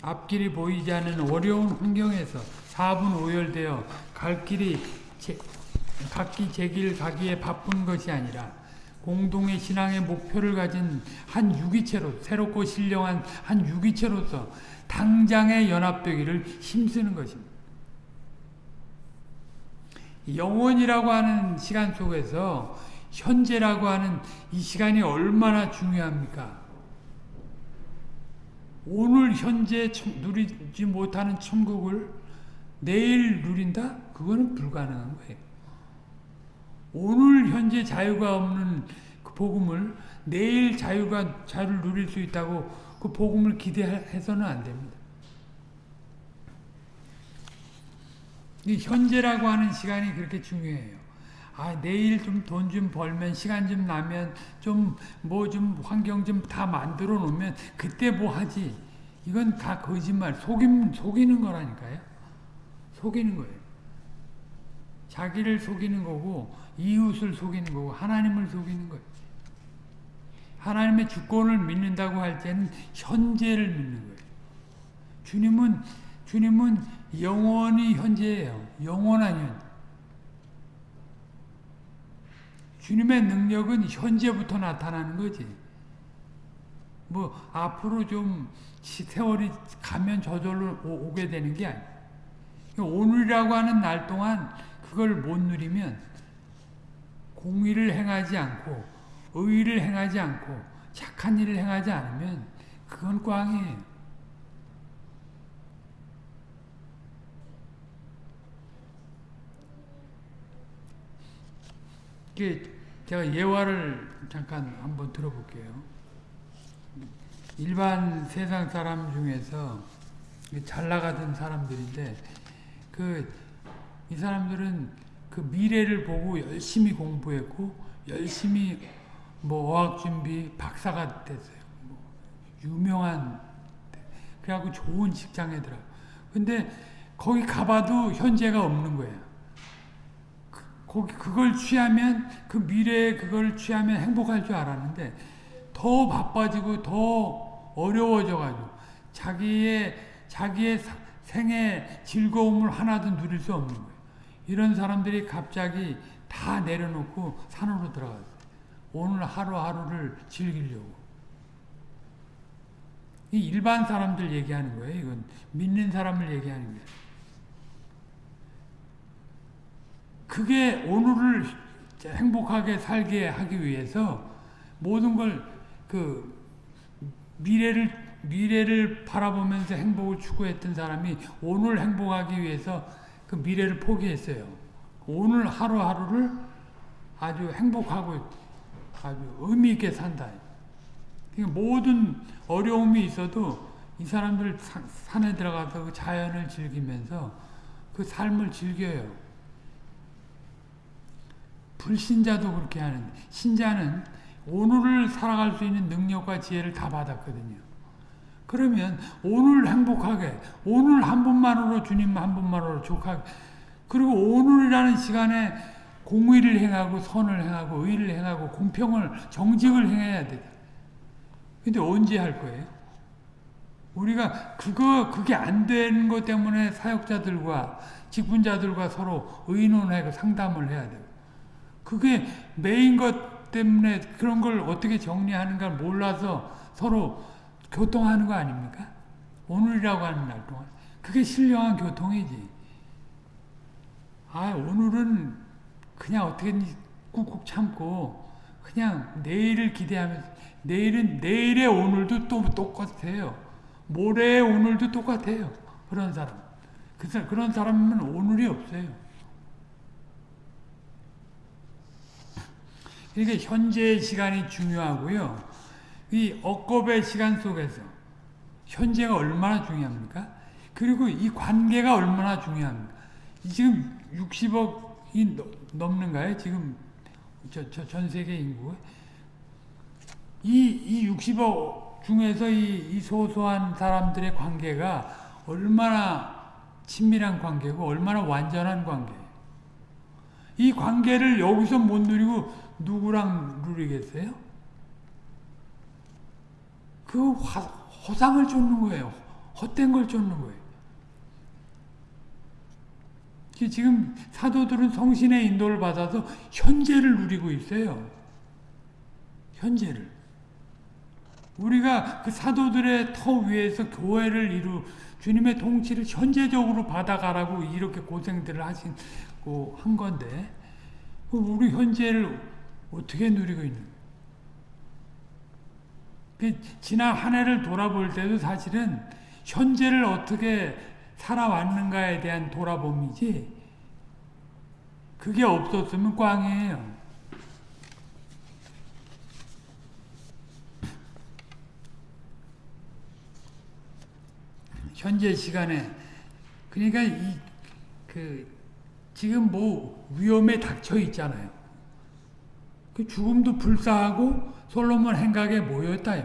앞길이 보이지 않는 어려운 환경에서 4분 오열되어 갈 길이 제, 각기 제 길 가기에 바쁜 것이 아니라 공동의 신앙의 목표를 가진 한 유기체로 새롭고 신령한 한 유기체로서 당장에 연합되기를 힘쓰는 것입니다. 영원이라고 하는 시간 속에서 현재라고 하는 이 시간이 얼마나 중요합니까? 오늘 현재 누리지 못하는 천국을 내일 누린다? 그거는 불가능한 거예요. 오늘 현재 자유가 없는 그 복음을 내일 자유가 자유를 누릴 수 있다고 그 복음을 기대해서는 안 됩니다. 이 현재라고 하는 시간이 그렇게 중요해요. 아, 내일 좀 돈좀 좀 벌면, 시간 좀 나면, 좀, 뭐 좀, 환경 좀 다 만들어 놓으면, 그때 뭐 하지. 이건 다 거짓말, 속임, 속이는 거라니까요. 속이는 거예요. 자기를 속이는 거고, 이웃을 속이는 거고, 하나님을 속이는 거예요. 하나님의 주권을 믿는다고 할 때는 현재를 믿는 거예요. 주님은, 주님은 영원히 현재예요. 영원한 현 주님의 능력은 현재부터 나타나는 거지. 뭐 앞으로 좀 세월이 가면 저절로 오, 게 되는 게 아니야. 오늘이라고 하는 날 동안 그걸 못 누리면 공의를 행하지 않고 의의를 행하지 않고 착한 일을 행하지 않으면 그건 꽝이에요. 이게 제가 예화를 잠깐 한번 들어볼게요. 일반 세상 사람 중에서 잘 나가던 사람들인데 그 이 사람들은 그 미래를 보고 열심히 공부했고 열심히 뭐 어학 준비 박사가 됐어요. 뭐 유명한 그래갖고 좋은 직장에 들어. 근데 거기 가봐도 현재가 없는. 그, 거기 그걸 취하면 그 미래에 그걸 취하면 행복할 줄 알았는데 더 바빠지고 더 어려워져가지고 자기의 자기의 생의 즐거움을 하나도 누릴 수 없는 거예요. 이런 사람들이 갑자기 다 내려놓고 산으로 들어갔어요. 오늘 하루하루를 즐기려고. 이 일반 사람들 얘기하는 거예요. 이건 믿는 사람을 얘기하는 거예요. 그게 오늘을 행복하게 살게 하기 위해서 모든 걸 그 미래를 미래를 바라보면서 행복을 추구했던 사람이 오늘 행복하기 위해서 그 미래를 포기했어요. 오늘 하루하루를 아주 행복하고 아주 의미 있게 산다. 그러니까 모든 어려움이 있어도 이 사람들 산에 들어가서 그 자연을 즐기면서 그 삶을 즐겨요. 불신자도 그렇게 하는데 신자는 오늘을 살아갈 수 있는 능력과 지혜를 다 받았거든요. 그러면 오늘 행복하게 오늘 한 분만으로 주님 한 분만으로 족하게 그리고 오늘이라는 시간에 공의를 행하고 선을 행하고 의를 행하고 공평을 정직을 행해야 돼. 근데 언제 할 거예요? 우리가 그거 그게 안 되는 것 때문에 사역자들과 직분자들과 서로 의논하고 상담을 해야 돼요. 그게 메인 것 때문에 그런 걸 어떻게 정리하는가 몰라서 서로 교통하는 거 아닙니까? 오늘이라고 하는 날 동안. 그게 신령한 교통이지. 아, 오늘은 그냥 어떻게든지 꾹꾹 참고 그냥 내일을 기대하면서 내일은 내일의 오늘도 또 똑같아요. 모레의 오늘도 똑같아요. 그런 사람. 그 그런 사람은 오늘이 없어요. 그러니까 현재의 시간이 중요하고요. 이 억겁의 시간 속에서 현재가 얼마나 중요합니까? 그리고 이 관계가 얼마나 중요합니까? 지금 60억이 넘는가요? 지금 저, 저 전 세계 인구 이, 이 60억 중에서 이, 이 소소한 사람들의 관계가 얼마나 친밀한 관계고 얼마나 완전한 관계예요. 이 관계를 여기서 못 누리고 누구랑 누리겠어요? 그 화, 허상을 쫓는 거예요. 헛된 걸 쫓는 거예요. 지금 사도들은 성신의 인도를 받아서 현재를 누리고 있어요. 현재를. 우리가 그 사도들의 터 위에서 교회를 이루 주님의 통치를 현재적으로 받아가라고 이렇게 고생들을 하시고 한 건데 우리 현재를 어떻게 누리고 있는 그 지난 한 해를 돌아볼 때도 사실은 현재를 어떻게 살아왔는가에 대한 돌아봄이지 그게 없었으면 꽝이에요. 현재 시간에 그러니까 이 그 지금 뭐 위험에 닥쳐 있잖아요. 그 죽음도 불사하고 솔로몬 행각에 모였다.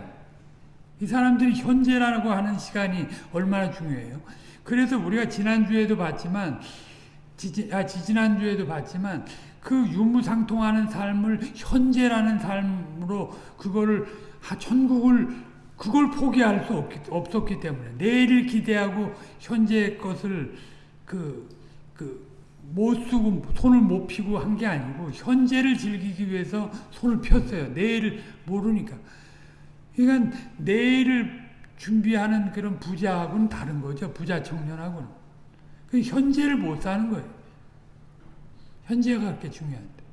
이 사람들이 현재라고 하는 시간이 얼마나 중요해요. 그래서 우리가 지난주에도 봤지만 지지, 아, 지난주에도 봤지만 그 유무상통하는 삶을 현재라는 삶으로 그거를 천국을 그걸 포기할 수 없기, 없었기 때문에 내일을 기대하고 현재의 것을 그, 그, 못 쓰고 손을 못 피고 한 게 아니고 현재를 즐기기 위해서 손을 폈어요. 내일을 모르니까. 그러니까 내일을 준비하는 그런 부자하고는 다른 거죠. 부자 청년하고는. 그 현재를 못 사는 거예요. 현재가 그렇게 중요한데.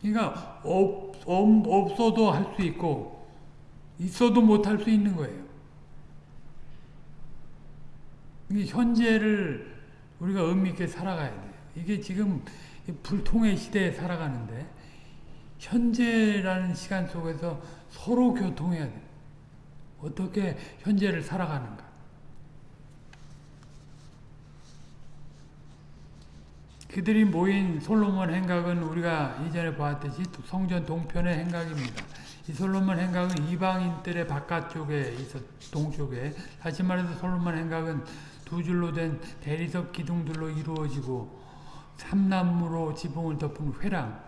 그러니까 없, 없 어도 할 수 있고 있어도 못 할 수 있는 거예요. 현재를 우리가 의미 있게 살아가야 돼요. 이게 지금 불통의 시대에 살아가는데 현재라는 시간 속에서 서로 교통해야 돼. 어떻게 현재를 살아가는가. 그들이 모인 솔로몬 행각은 우리가 이전에 보았듯이 성전 동편의 행각입니다. 이 솔로몬 행각은 이방인들의 바깥쪽에 있어 동쪽에 다시 말해서 솔로몬 행각은 두 줄로 된 대리석 기둥들로 이루어지고 삼나무로 지붕을 덮은 회랑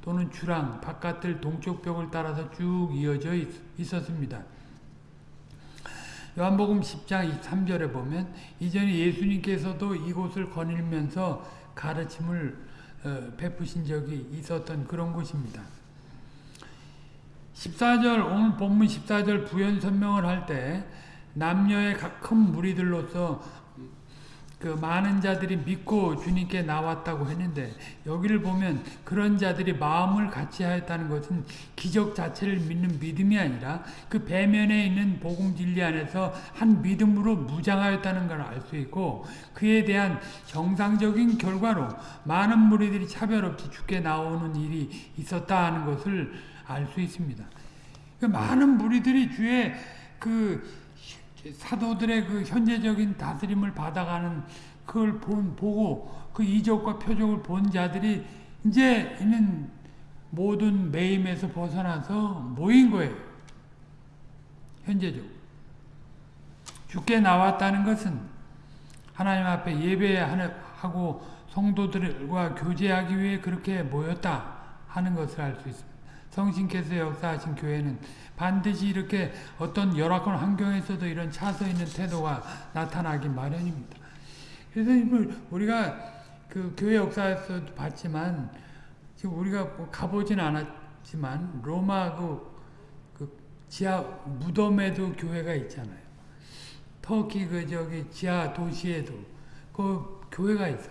또는 주랑 바깥들 동쪽 벽을 따라서 쭉 이어져 있었습니다. 요한복음 10장 3절에 보면 이전에 예수님께서도 이곳을 거닐면서 가르침을 어, 베푸신 적이 있었던 그런 곳입니다. 14절 오늘 본문 14절 부연 설명을 할 때 남녀의 큰 무리들로서 그 많은 자들이 믿고 주님께 나왔다고 했는데 여기를 보면 그런 자들이 마음을 같이 하였다는 것은 기적 자체를 믿는 믿음이 아니라 그 배면에 있는 복음 진리 안에서 한 믿음으로 무장하였다는 걸 알 수 있고 그에 대한 정상적인 결과로 많은 무리들이 차별 없이 죽게 나오는 일이 있었다 하는 것을 알 수 있습니다. 그 많은 무리들이 주의 그 사도들의 그 현재적인 다스림을 받아가는 그걸 본, 보고 그 이적과 표적을 본 자들이 이제 있는 모든 매임에서 벗어나서 모인 거예요. 현재적으로. 죽게 나왔다는 것은 하나님 앞에 예배하고 성도들과 교제하기 위해 그렇게 모였다 하는 것을 알 수 있습니다. 성신께서 역사하신 교회는 반드시 이렇게 어떤 열악한 환경에서도 이런 차서 있는 태도가 나타나기 마련입니다. 그래서 우리가 그 교회 역사에서도 봤지만 지금 우리가 뭐 가보진 않았지만 로마 그, 그 지하 무덤에도 교회가 있잖아요. 터키 그 저기 지하 도시에도 그 교회가 있어.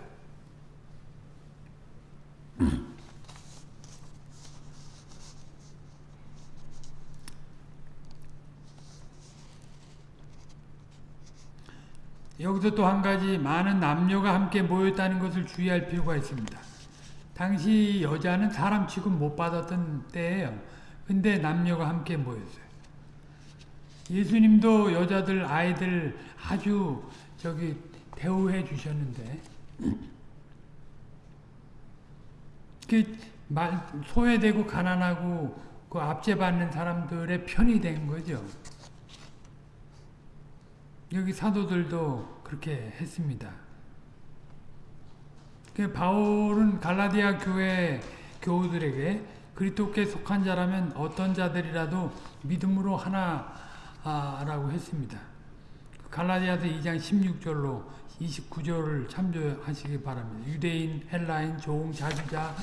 여기서 또 한 가지 많은 남녀가 함께 모였다는 것을 주의할 필요가 있습니다. 당시 여자는 사람 취급 못 받았던 때예요. 근데 남녀가 함께 모였어요. 예수님도 여자들, 아이들 아주 저기 대우해 주셨는데 그 소외되고 가난하고 그 압제받는 사람들의 편이 된 거죠. 여기 사도들도 그렇게 했습니다. 그 바울은 갈라디아 교회 교우들에게 그리스도께 속한 자라면 어떤 자들이라도 믿음으로 하나라고 했습니다. 갈라디아서 2장 16절로 29절을 참조하시기 바랍니다. 유대인, 헬라인, 종, 자주자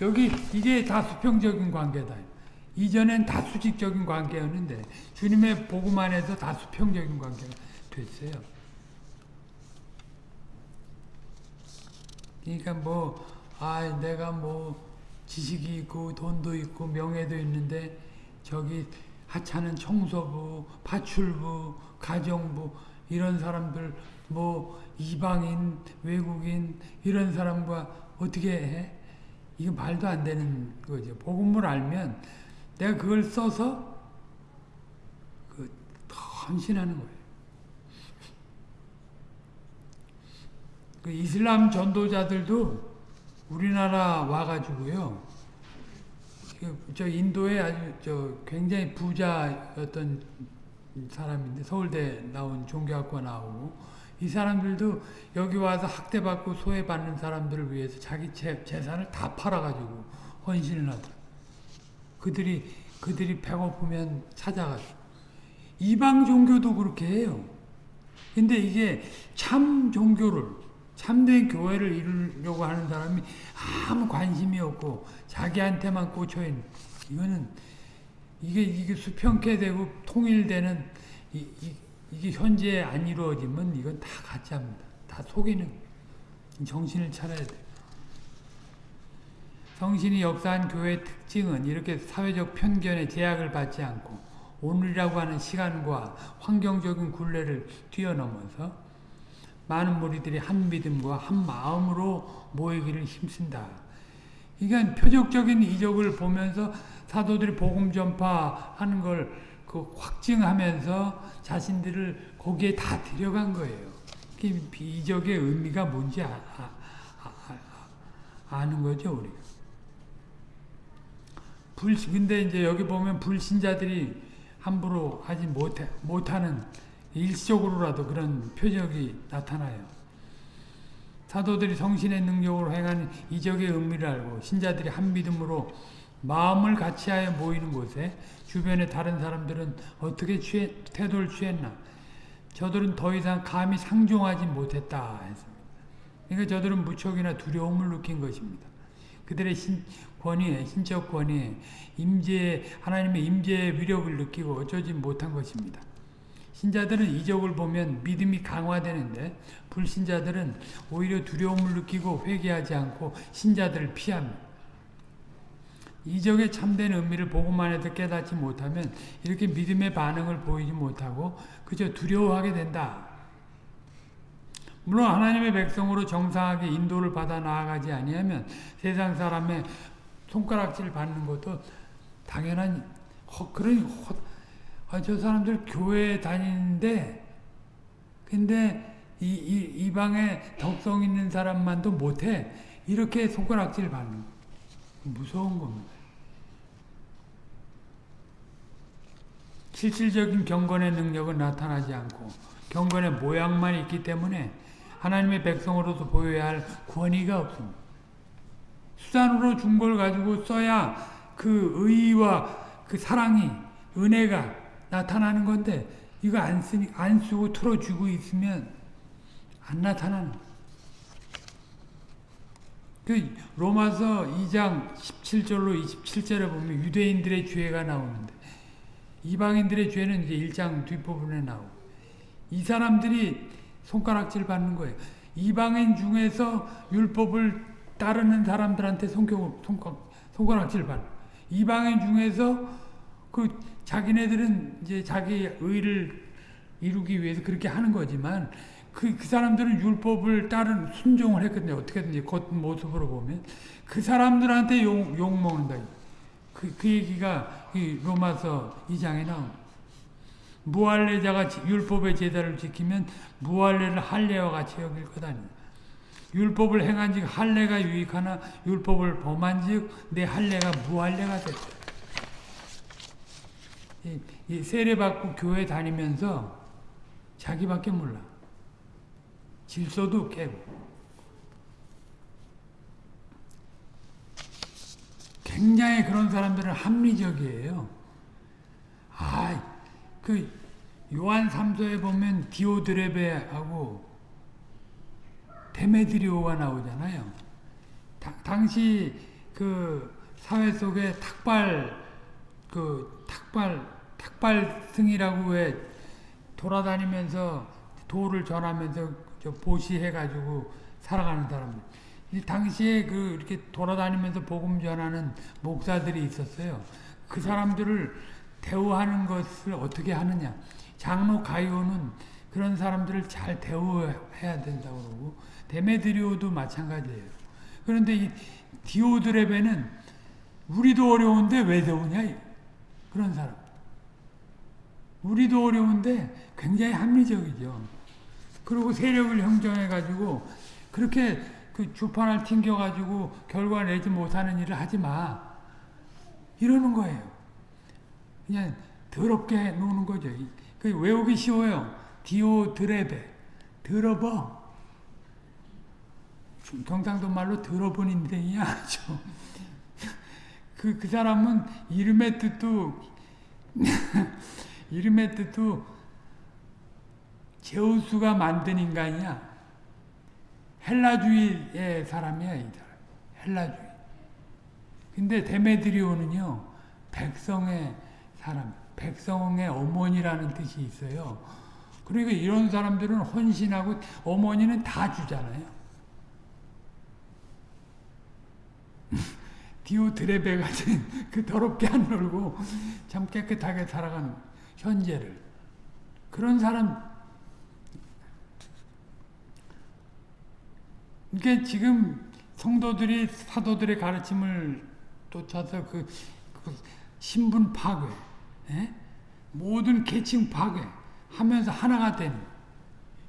여기 이게 다 수평적인 관계다. 이전엔 다 수직적인 관계였는데 주님의 복음 안에서 다 수평적인 관계가 됐어요. 그러니까 뭐, 아, 내가 뭐, 지식이 있고, 돈도 있고, 명예도 있는데, 저기, 하찮은 청소부, 파출부, 가정부, 이런 사람들, 뭐, 이방인, 외국인, 이런 사람과 어떻게 해? 이거 말도 안 되는 거죠. 복음을 알면, 내가 그걸 써서, 그, 헌신하는 거예요. 그 이슬람 전도자들도 우리나라 와가지고요. 그저 인도에 아주 저 굉장히 부자였던 사람인데 서울대 나온 종교학과 나오고 이 사람들도 여기 와서 학대받고 소외받는 사람들을 위해서 자기 재, 재산을 다 팔아가지고 헌신을 하더라. 그들이 그들이 배고프면 찾아가지고 이방 종교도 그렇게 해요. 근데 이게 참 종교를 참된 교회를 이루려고 하는 사람이 아무 관심이 없고 자기한테만 꽂혀 있는 이거는 이게 이게 수평케 되고 통일되는 이, 이, 이 게 현재 안 이루어지면 이건 다 가짜입니다. 다 속이는 정신을 차려야 돼. 성신이 역사한 교회의 특징은 이렇게 사회적 편견에 제약을 받지 않고 오늘이라고 하는 시간과 환경적인 굴레를 뛰어넘어서 많은 무리들이 한 믿음과 한 마음으로 모이기를 힘쓴다. 그러니까 표적적인 이적을 보면서 사도들이 복음 전파하는 걸 그 확증하면서 자신들을 거기에 다 들여간 거예요. 그 이적의 의미가 뭔지 아, 아, 아, 는 거죠, 우리가. 불, 근데 이제 여기 보면 불신자들이 함부로 하지 못해, 못하는 일시적으로라도 그런 표적이 나타나요. 사도들이 성신의 능력으로 행한 이적의 의미를 알고 신자들이 한 믿음으로 마음을 같이하여 모이는 곳에 주변의 다른 사람들은 어떻게 취해, 태도를 취했나 저들은 더 이상 감히 상종하지 못했다 했습니다. 그러니까 저들은 무척이나 두려움을 느낀 것입니다. 그들의 신, 권위에 신적 권위에 임재 하나님의 임재의 위력을 느끼고 어쩌지 못한 것입니다. 신자들은 이적을 보면 믿음이 강화되는데 불신자들은 오히려 두려움을 느끼고 회개하지 않고 신자들을 피합니다. 이적의 참된 의미를 보고만 해도 깨닫지 못하면 이렇게 믿음의 반응을 보이지 못하고 그저 두려워하게 된다. 물론 하나님의 백성으로 정상하게 인도를 받아 나아가지 아니하면 세상 사람의 손가락질 받는 것도 당연한 허, 그런 허, 아, 저 사람들 교회 다니는데 근데 이, 이, 이 방에 덕성 있는 사람만도 못해 이렇게 손가락질 받는 거. 무서운 겁니다. 실질적인 경건의 능력은 나타나지 않고 경건의 모양만 있기 때문에 하나님의 백성으로서 보여야 할 권위가 없습니다. 수단으로 준 걸 가지고 써야 그 의와 그 사랑이 은혜가 나타나는 건데 이거 안 쓰니 안 쓰고 틀어주고 있으면 안 나타나는. 그 로마서 2장 17절로 27절에 보면 유대인들의 죄가 나오는데 이방인들의 죄는 이제 1장 뒷부분에 나오고 이 사람들이 손가락질 받는 거예요. 이방인 중에서 율법을 따르는 사람들한테 손가, 손가락질 받는 이방인 중에서 그 자기네들은 이제 자기 의를 이루기 위해서 그렇게 하는 거지만 그, 그 사람들은 율법을 따른 순종을 했거든요. 어떻게든지 겉모습으로 보면. 그 사람들한테 욕, 욕 먹는다. 그, 그 얘기가 이 로마서 2장에 나옵니다. 무할례자가 율법의 제사를 지키면 무할례를 할례와 같이 여길 거다. 율법을 행한 즉 할례가 유익하나 율법을 범한 즉 내 할례가 무할례가 됐다. 세례받고 교회 다니면서 자기밖에 몰라. 질서도 깨고. 굉장히 그런 사람들은 합리적이에요. 아, 그 요한 3서에 보면 디오드레베하고 데메드리오가 나오잖아요. 다, 당시 그 사회 속에 탁발 그 탁발 탁발승이라고 왜 돌아다니면서 도를 전하면서 저 보시해 가지고 살아가는 사람들. 이 당시에 그 이렇게 돌아다니면서 복음 전하는 목사들이 있었어요. 그 사람들을 대우하는 것을 어떻게 하느냐. 장로 가이오는 그런 사람들을 잘 대우해야 된다고 그러고 데메드리오도 마찬가지예요. 그런데 이 디오드레베는 우리도 어려운데 왜 대우냐? 그런 사람. 우리도 어려운데 굉장히 합리적이죠. 그리고 세력을 형성해가지고 그렇게 그 주판을 튕겨가지고 결과 내지 못하는 일을 하지 마. 이러는 거예요. 그냥 더럽게 노는 거죠. 그 외우기 쉬워요. 디오드레베. 들어버. 경상도 말로 들어본 인생이야. 그, 그 사람은 이름의 뜻도, 이름의 뜻도 제우스가 만든 인간이야. 헬라주의의 사람이야, 이 사람. 헬라주의. 근데 데메드리오는요, 백성의 사람, 백성의 어머니라는 뜻이 있어요. 그러니까 이런 사람들은 헌신하고 어머니는 다 주잖아요. 디오드레베 같은 그 더럽게 안 놀고 참 깨끗하게 살아가는 현재를 그런 사람 이게 지금 성도들이 사도들의 가르침을 쫓아서 그, 그 신분 파괴, 예? 모든 계층 파괴 하면서 하나가 된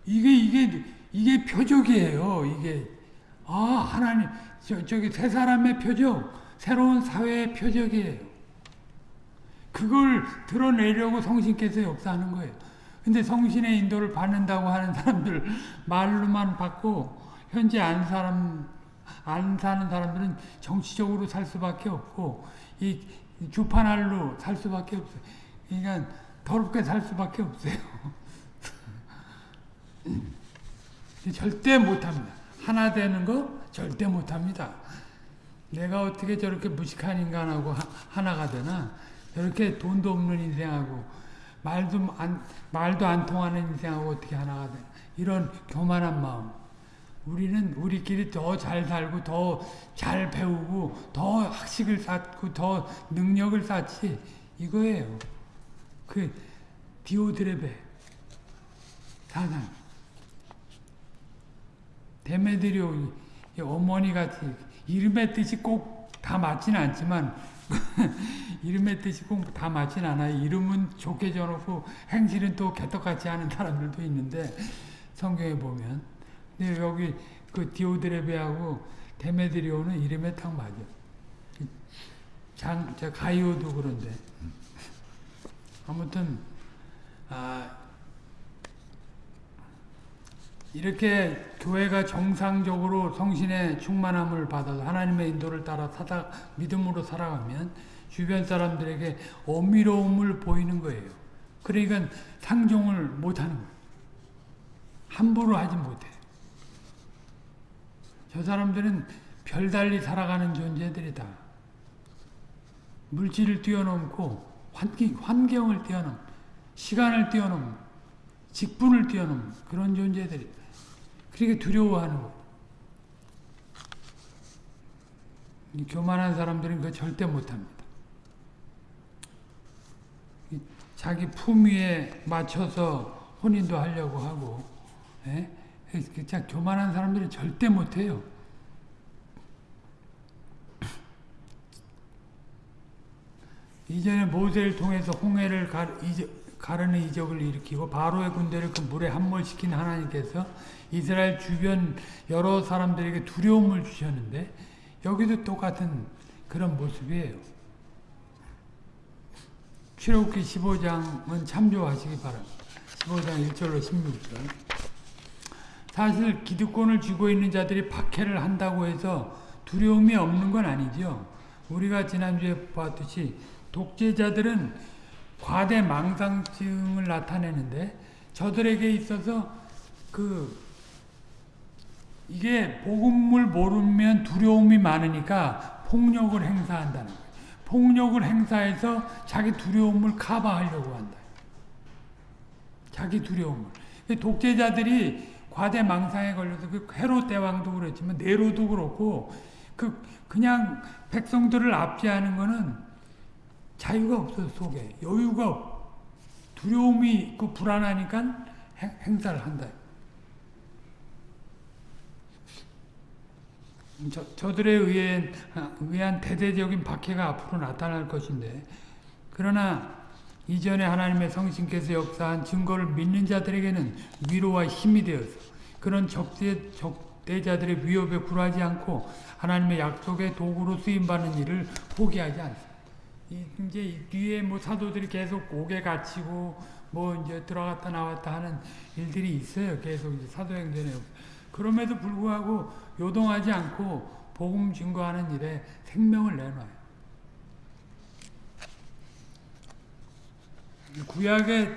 이게 이게 이게 표적이에요. 이게 아 하나님 저, 저기 새 사람의 표적, 새로운 사회의 표적이에요. 그걸 드러내려고 성신께서 역사하는 거예요. 근데 성신의 인도를 받는다고 하는 사람들 말로만 받고 현재 안 사람 안 사는 사람들은 정치적으로 살 수밖에 없고 이 주판알로 살 수밖에 없어요. 그러니까 더럽게 살 수밖에 없어요. 절대 못합니다. 하나 되는 거 절대 못합니다. 내가 어떻게 저렇게 무식한 인간하고 하, 나가 되나? 저렇게 돈도 없는 인생하고 말도 안 말도 안 통하는 인생하고 어떻게 하나가 되나? 이런 교만한 마음. 우리는 우리끼리 더 잘 살고 더 잘 배우고 더 학식을 쌓고 더 능력을 쌓지 이거예요. 그 디오드레베 사상 데메드리오 어머니 같이 이름의 뜻이 꼭 다 맞지는 않지만 이름의 뜻이 꼭 다 맞진 않아요. 이름은 좋게 줘놓고 행실은 또 개떡같이 하는 사람들도 있는데 성경에 보면 근데 여기 그 디오드레베하고 데메드리오는 이름에 딱 맞아. 장, 저 가이오도 그런데. 아무튼, 아, 이렇게 교회가 정상적으로 성신의 충만함을 받아서 하나님의 인도를 따라 사다, 믿음으로 살아가면 주변 사람들에게 어미로움을 보이는 거예요. 그러니까 상종을 못하는 거예요. 함부로 하지 못해. 저 사람들은 별달리 살아가는 존재들이다. 물질을 뛰어넘고 환경, 환경을 뛰어넘, 시간을 뛰어넘, 직분을 뛰어넘 그런 존재들이. 그러니까 두려워하는 거. 교만한 사람들은 그 절대 못합니다. 자기 품위에 맞춰서 혼인도 하려고 하고, 예? 자, 교만한 사람들은 절대 못해요. 이전에 모세를 통해서 홍해를 가 르는 이적을 일으키고 바로의 군대를 그 물에 함몰시킨 하나님께서 이스라엘 주변 여러 사람들에게 두려움을 주셨는데 여기도 똑같은 그런 모습이에요. 출애굽기 15장은 참조하시기 바랍니다. 15장 1절로 16절 사실 기득권을 쥐고 있는 자들이 박해를 한다고 해서 두려움이 없는 건 아니죠. 우리가 지난주에 봤듯이 독재자들은 과대 망상증을 나타내는데 저들에게 있어서 그 이게 복음을 모르면 두려움이 많으니까 폭력을 행사한다는 거예요. 폭력을 행사해서 자기 두려움을 커버하려고 한다. 자기 두려움을. 독재자들이 과대 망상에 걸려서 그 헤롯 대왕도 그렇지만 네로도 그렇고 그 그냥 백성들을 압제하는 거는 자유가 없어 속에 여유가 없. 두려움이 있고 불안하니까 행사를 한다. 저, 저들에 의한, 의한 대대적인 박해가 앞으로 나타날 것인데 그러나 이전에 하나님의 성신께서 역사한 증거를 믿는 자들에게는 위로와 힘이 되어서 그런 적대, 적대자들의 위협에 굴하지 않고 하나님의 약속의 도구로 쓰임받는 일을 포기하지 않습니다. 이제 뒤에 뭐 사도들이 계속 옥에 갇히고 뭐 이제 들어갔다 나왔다 하는 일들이 있어요. 계속 이제 사도행전에. 그럼에도 불구하고 요동하지 않고 복음 증거하는 일에 생명을 내놔요. 구약에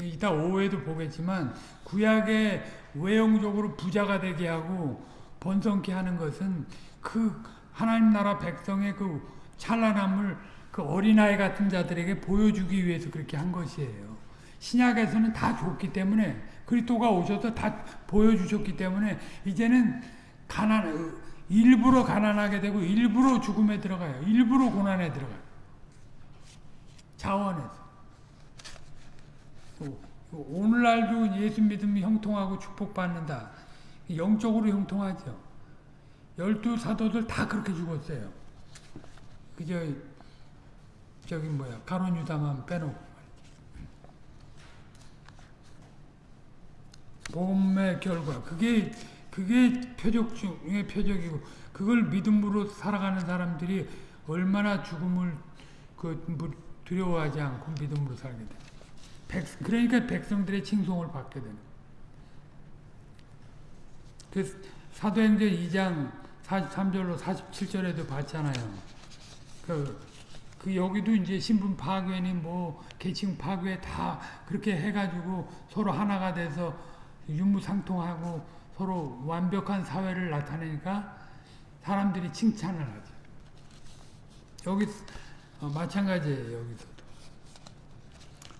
이따 오후에도 보겠지만 구약에 외형적으로 부자가 되게 하고 번성케 하는 것은 그 하나님 나라 백성의 그 찬란함을 그 어린아이 같은 자들에게 보여주기 위해서 그렇게 한 것이에요. 신약에서는 다 줬기 때문에 그리스도가 오셔서 다 보여주셨기 때문에 이제는 가난 일부러 가난하게 되고 일부러 죽음에 들어가요. 일부러 고난에 들어가요. 자원에서. 오늘날도 예수 믿음이 형통하고 축복받는다. 영적으로 형통하죠. 열두 사도들 다 그렇게 죽었어요. 그저 저기 뭐야 가론 유다만 빼놓고 복음의 결과 그게 그게 표적 중의 표적이고 그걸 믿음으로 살아가는 사람들이 얼마나 죽음을 그 두려워하지 않고 믿음으로 살게 돼. 백, 그러니까 백성들의 칭송을 받게 되는. 그 사도행전 2장 43절로 47절에도 봤잖아요. 그, 그 여기도 이제 신분 파괴니 뭐 계층 파괴 다 그렇게 해가지고 서로 하나가 돼서 유무상통하고 서로 완벽한 사회를 나타내니까 사람들이 칭찬을 하죠. 여기 어, 마찬가지예요. 여기서도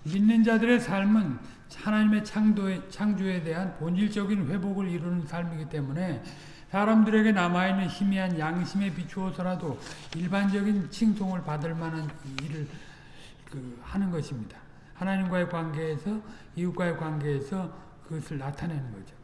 믿는 자들의 삶은 하나님의 창조에, 창조에 대한 본질적인 회복을 이루는 삶이기 때문에 사람들에게 남아있는 희미한 양심에 비추어서라도 일반적인 칭송을 받을 만한 일을 그 하는 것입니다. 하나님과의 관계에서 이웃과의 관계에서 그것을 나타내는 거죠.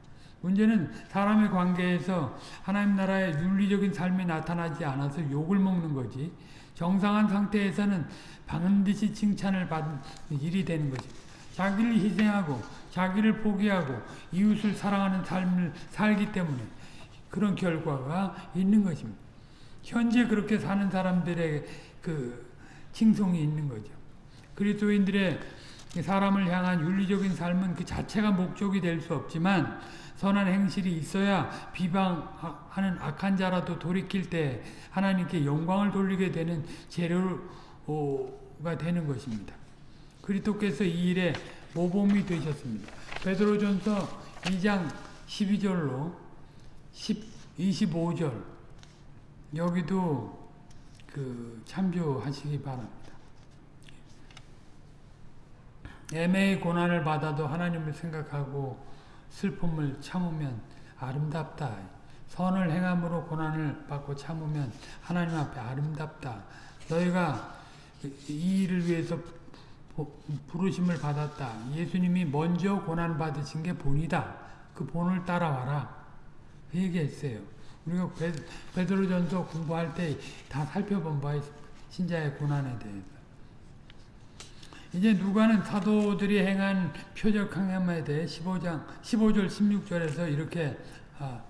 문제는 사람의 관계에서 하나님 나라의 윤리적인 삶이 나타나지 않아서 욕을 먹는 거지 정상한 상태에서는 반드시 칭찬을 받는 일이 되는 거죠. 자기를 희생하고 자기를 포기하고 이웃을 사랑하는 삶을 살기 때문에 그런 결과가 있는 것입니다. 현재 그렇게 사는 사람들의 그 칭송이 있는 거죠. 그리스도인들의 사람을 향한 윤리적인 삶은 그 자체가 목적이 될 수 없지만 선한 행실이 있어야 비방하는 악한 자라도 돌이킬 때 하나님께 영광을 돌리게 되는 재료가 되는 것입니다. 그리스도께서 이 일에 모범이 되셨습니다. 베드로전서 2장 12절로 10, 25절 여기도 그 참조하시기 바랍니다. 애매히 고난을 받아도 하나님을 생각하고 슬픔을 참으면 아름답다. 선을 행함으로 고난을 받고 참으면 하나님 앞에 아름답다. 너희가 이 일을 위해서 부르심을 받았다. 예수님이 먼저 고난 받으신 게 본이다. 그 본을 따라와라. 그 얘기했어요. 우리가 베드로전서 공부할 때 다 살펴본 바. 신자의 고난에 대해서. 이제 누가는 사도들이 행한 표적 행함에 대해 15장 15절 16절에서 이렇게 아,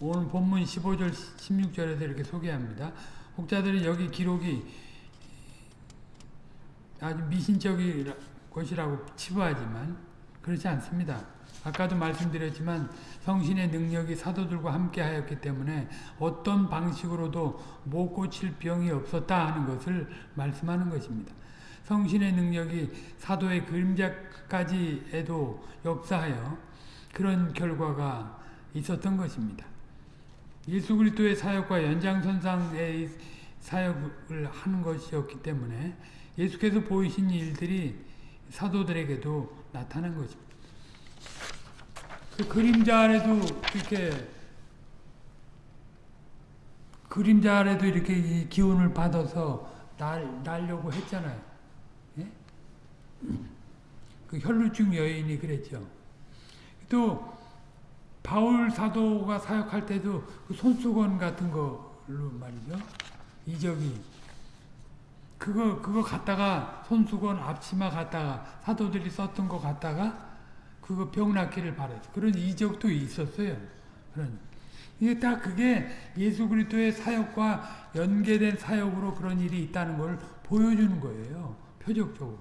오늘 본문 15절 16절에서 이렇게 소개합니다. 혹자들은 여기 기록이 아주 미신적인 것이라고 치부하지만 그렇지 않습니다. 아까도 말씀드렸지만 성신의 능력이 사도들과 함께 하였기 때문에 어떤 방식으로도 못 고칠 병이 없었다 하는 것을 말씀하는 것입니다. 성신의 능력이 사도의 그림자까지에도 역사하여 그런 결과가 있었던 것입니다. 예수 그리스도의 사역과 연장선상의 사역을 하는 것이었기 때문에 예수께서 보이신 일들이 사도들에게도 나타난 것입니다. 그 그림자 아래도 이렇게 그림자 아래도 이렇게 기운을 받아서 날, 날려고 했잖아요. 그 혈루증 여인이 그랬죠. 또 바울 사도가 사역할 때도 그 손수건 같은 걸로 말이죠. 이적이 그거 그거 갖다가 손수건 앞치마 갖다가 사도들이 썼던 거 갖다가 그거 병 낫기를 바랬어. 그런 이적도 있었어요. 그런 이게 다 그게 예수 그리스도의 사역과 연계된 사역으로 그런 일이 있다는 걸 보여주는 거예요. 표적적으로.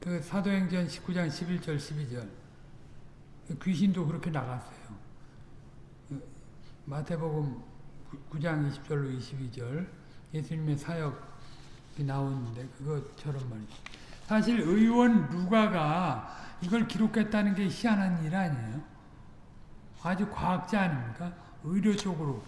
그 사도행전 19장 11절 12절 귀신도 그렇게 나갔어요. 그 마태복음 9장 20절로 22절 예수님의 사역이 나오는데 그것처럼 말이죠. 사실 의원 누가가 이걸 기록했다는 게 희한한 일 아니에요. 아주 과학자 아닙니까? 의료 쪽으로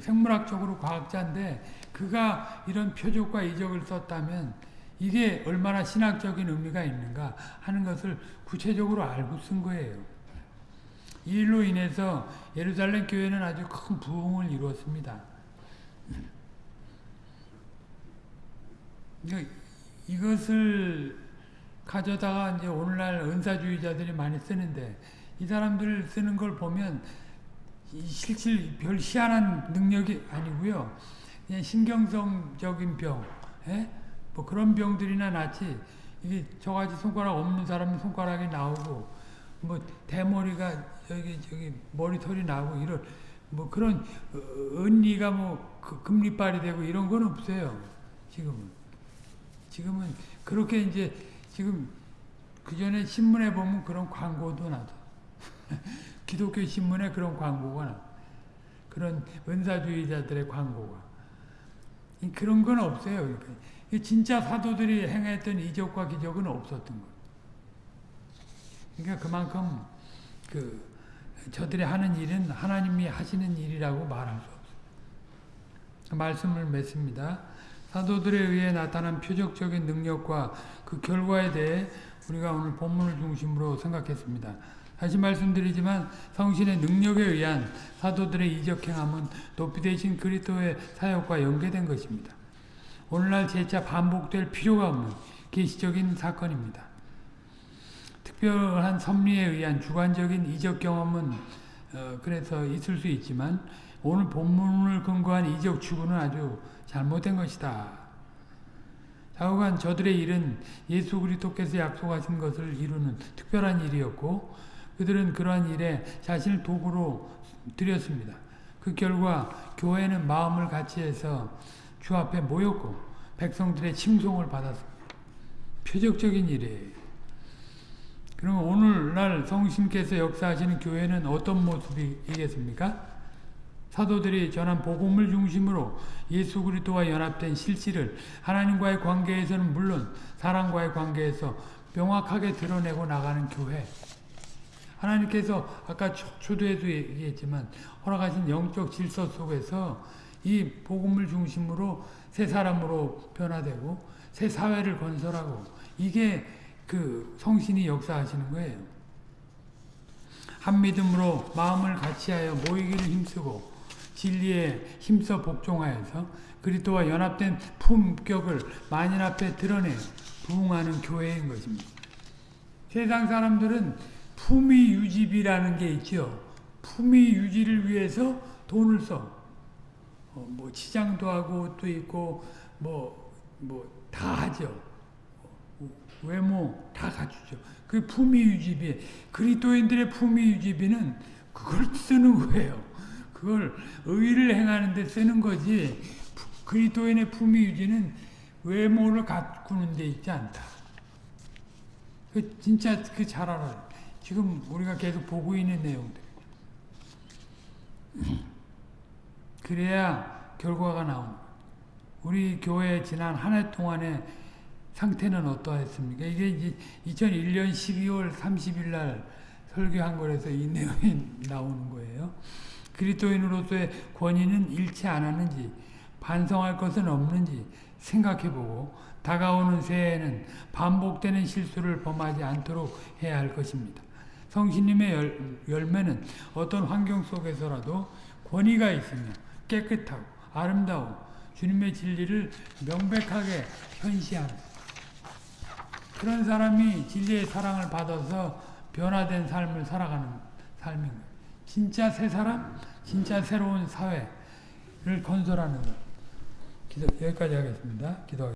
생물학적으로 과학자인데 그가 이런 표적과 이적을 썼다면 이게 얼마나 신학적인 의미가 있는가 하는 것을 구체적으로 알고 쓴 거예요. 이 일로 인해서 예루살렘 교회는 아주 큰 부흥을 이루었습니다. 이것을 가져다가 이제 오늘날 은사주의자들이 많이 쓰는데 이 사람들 쓰는 걸 보면 이 실질 별 희한한 능력이 아니고요. 그냥 신경성적인 병, 예? 뭐 그런 병들이나 낫지. 이게 저같이 손가락 없는 사람은 손가락이 나오고 뭐 대머리가 여기 저기 머리털이 나고 이런 뭐 그런 어, 언니가 뭐그 금리빨이 되고 이런 건 없어요. 지금은 지금은 그렇게 이제 지금 그 전에 신문에 보면 그런 광고도 나도 기독교 신문에 그런 광고가 나 그런 은사주의자들의 광고가 이 그런 건 없어요. 진짜 사도들이 행했던 이적과 기적은 없었던 거예요. 그러니까 그만큼 그 저들이 하는 일은 하나님이 하시는 일이라고 말할 수 없어요. 말씀을 맺습니다. 사도들에 의해 나타난 표적적인 능력과 그 결과에 대해 우리가 오늘 본문을 중심으로 생각했습니다. 다시 말씀드리지만 성신의 능력에 의한 사도들의 이적 행함은 높이 되신 그리스도의 사역과 연계된 것입니다. 오늘날 재차 반복될 필요가 없는 계시적인 사건입니다. 특별한 섭리에 의한 주관적인 이적 경험은 어, 그래서 있을 수 있지만 오늘 본문을 근거한 이적 추구는 아주 잘못된 것이다. 좌우간 저들의 일은 예수 그리스도께서 약속하신 것을 이루는 특별한 일이었고 그들은 그러한 일에 자신을 도구로 드렸습니다. 그 결과 교회는 마음을 같이해서 주 앞에 모였고 백성들의 칭송을 받았습니다. 표적적인 일이에요. 그러면 오늘날 성신께서 역사하시는 교회는 어떤 모습이겠습니까? 사도들이 전한 복음을 중심으로 예수 그리스도와 연합된 실질을 하나님과의 관계에서는 물론 사람과의 관계에서 명확하게 드러내고 나가는 교회. 하나님께서 아까 초도에도 얘기했지만 허락하신 영적 질서 속에서 이 복음을 중심으로 새 사람으로 변화되고 새 사회를 건설하고 이게 그 성신이 역사하시는 거예요. 한 믿음으로 마음을 같이하여 모이기를 힘쓰고 진리에 힘써 복종하여서 그리스도와 연합된 품격을 만인 앞에 드러내 부흥하는 교회인 것입니다. 세상 사람들은 품위 유지비라는 게 있죠. 품위 유지를 위해서 돈을 써. 어, 뭐 치장도 하고 옷도 입고 뭐 뭐 다 하죠. 외모 다 갖추죠. 그 품위 유지비 그리스도인들의 품위 유지비는 그걸 쓰는 거예요. 그걸 의를 행하는 데 쓰는 거지 그리스도인의 품위 유지는 외모를 가꾸는 데 있지 않다. 그 진짜 그 잘 알아요. 지금 우리가 계속 보고 있는 내용들. 그래야 결과가 나오는 우리 교회 지난 한 해 동안의 상태는 어떠했습니까? 이게 이제 2001년 12월 30일 날 설교한 거라서 이 내용이 나오는 거예요. 그리스도인으로서의 권위는 잃지 않았는지 반성할 것은 없는지 생각해보고 다가오는 새해에는 반복되는 실수를 범하지 않도록 해야 할 것입니다. 성신님의 열, 열매는 어떤 환경 속에서라도 권위가 있으며 깨끗하고 아름다워 주님의 진리를 명백하게 현시하는 그런 사람이 진리의 사랑을 받아서 변화된 삶을 살아가는 삶인 거예요. 진짜 새 사람, 진짜 새로운 사회를 건설하는 것. 기도, 여기까지 하겠습니다. 기도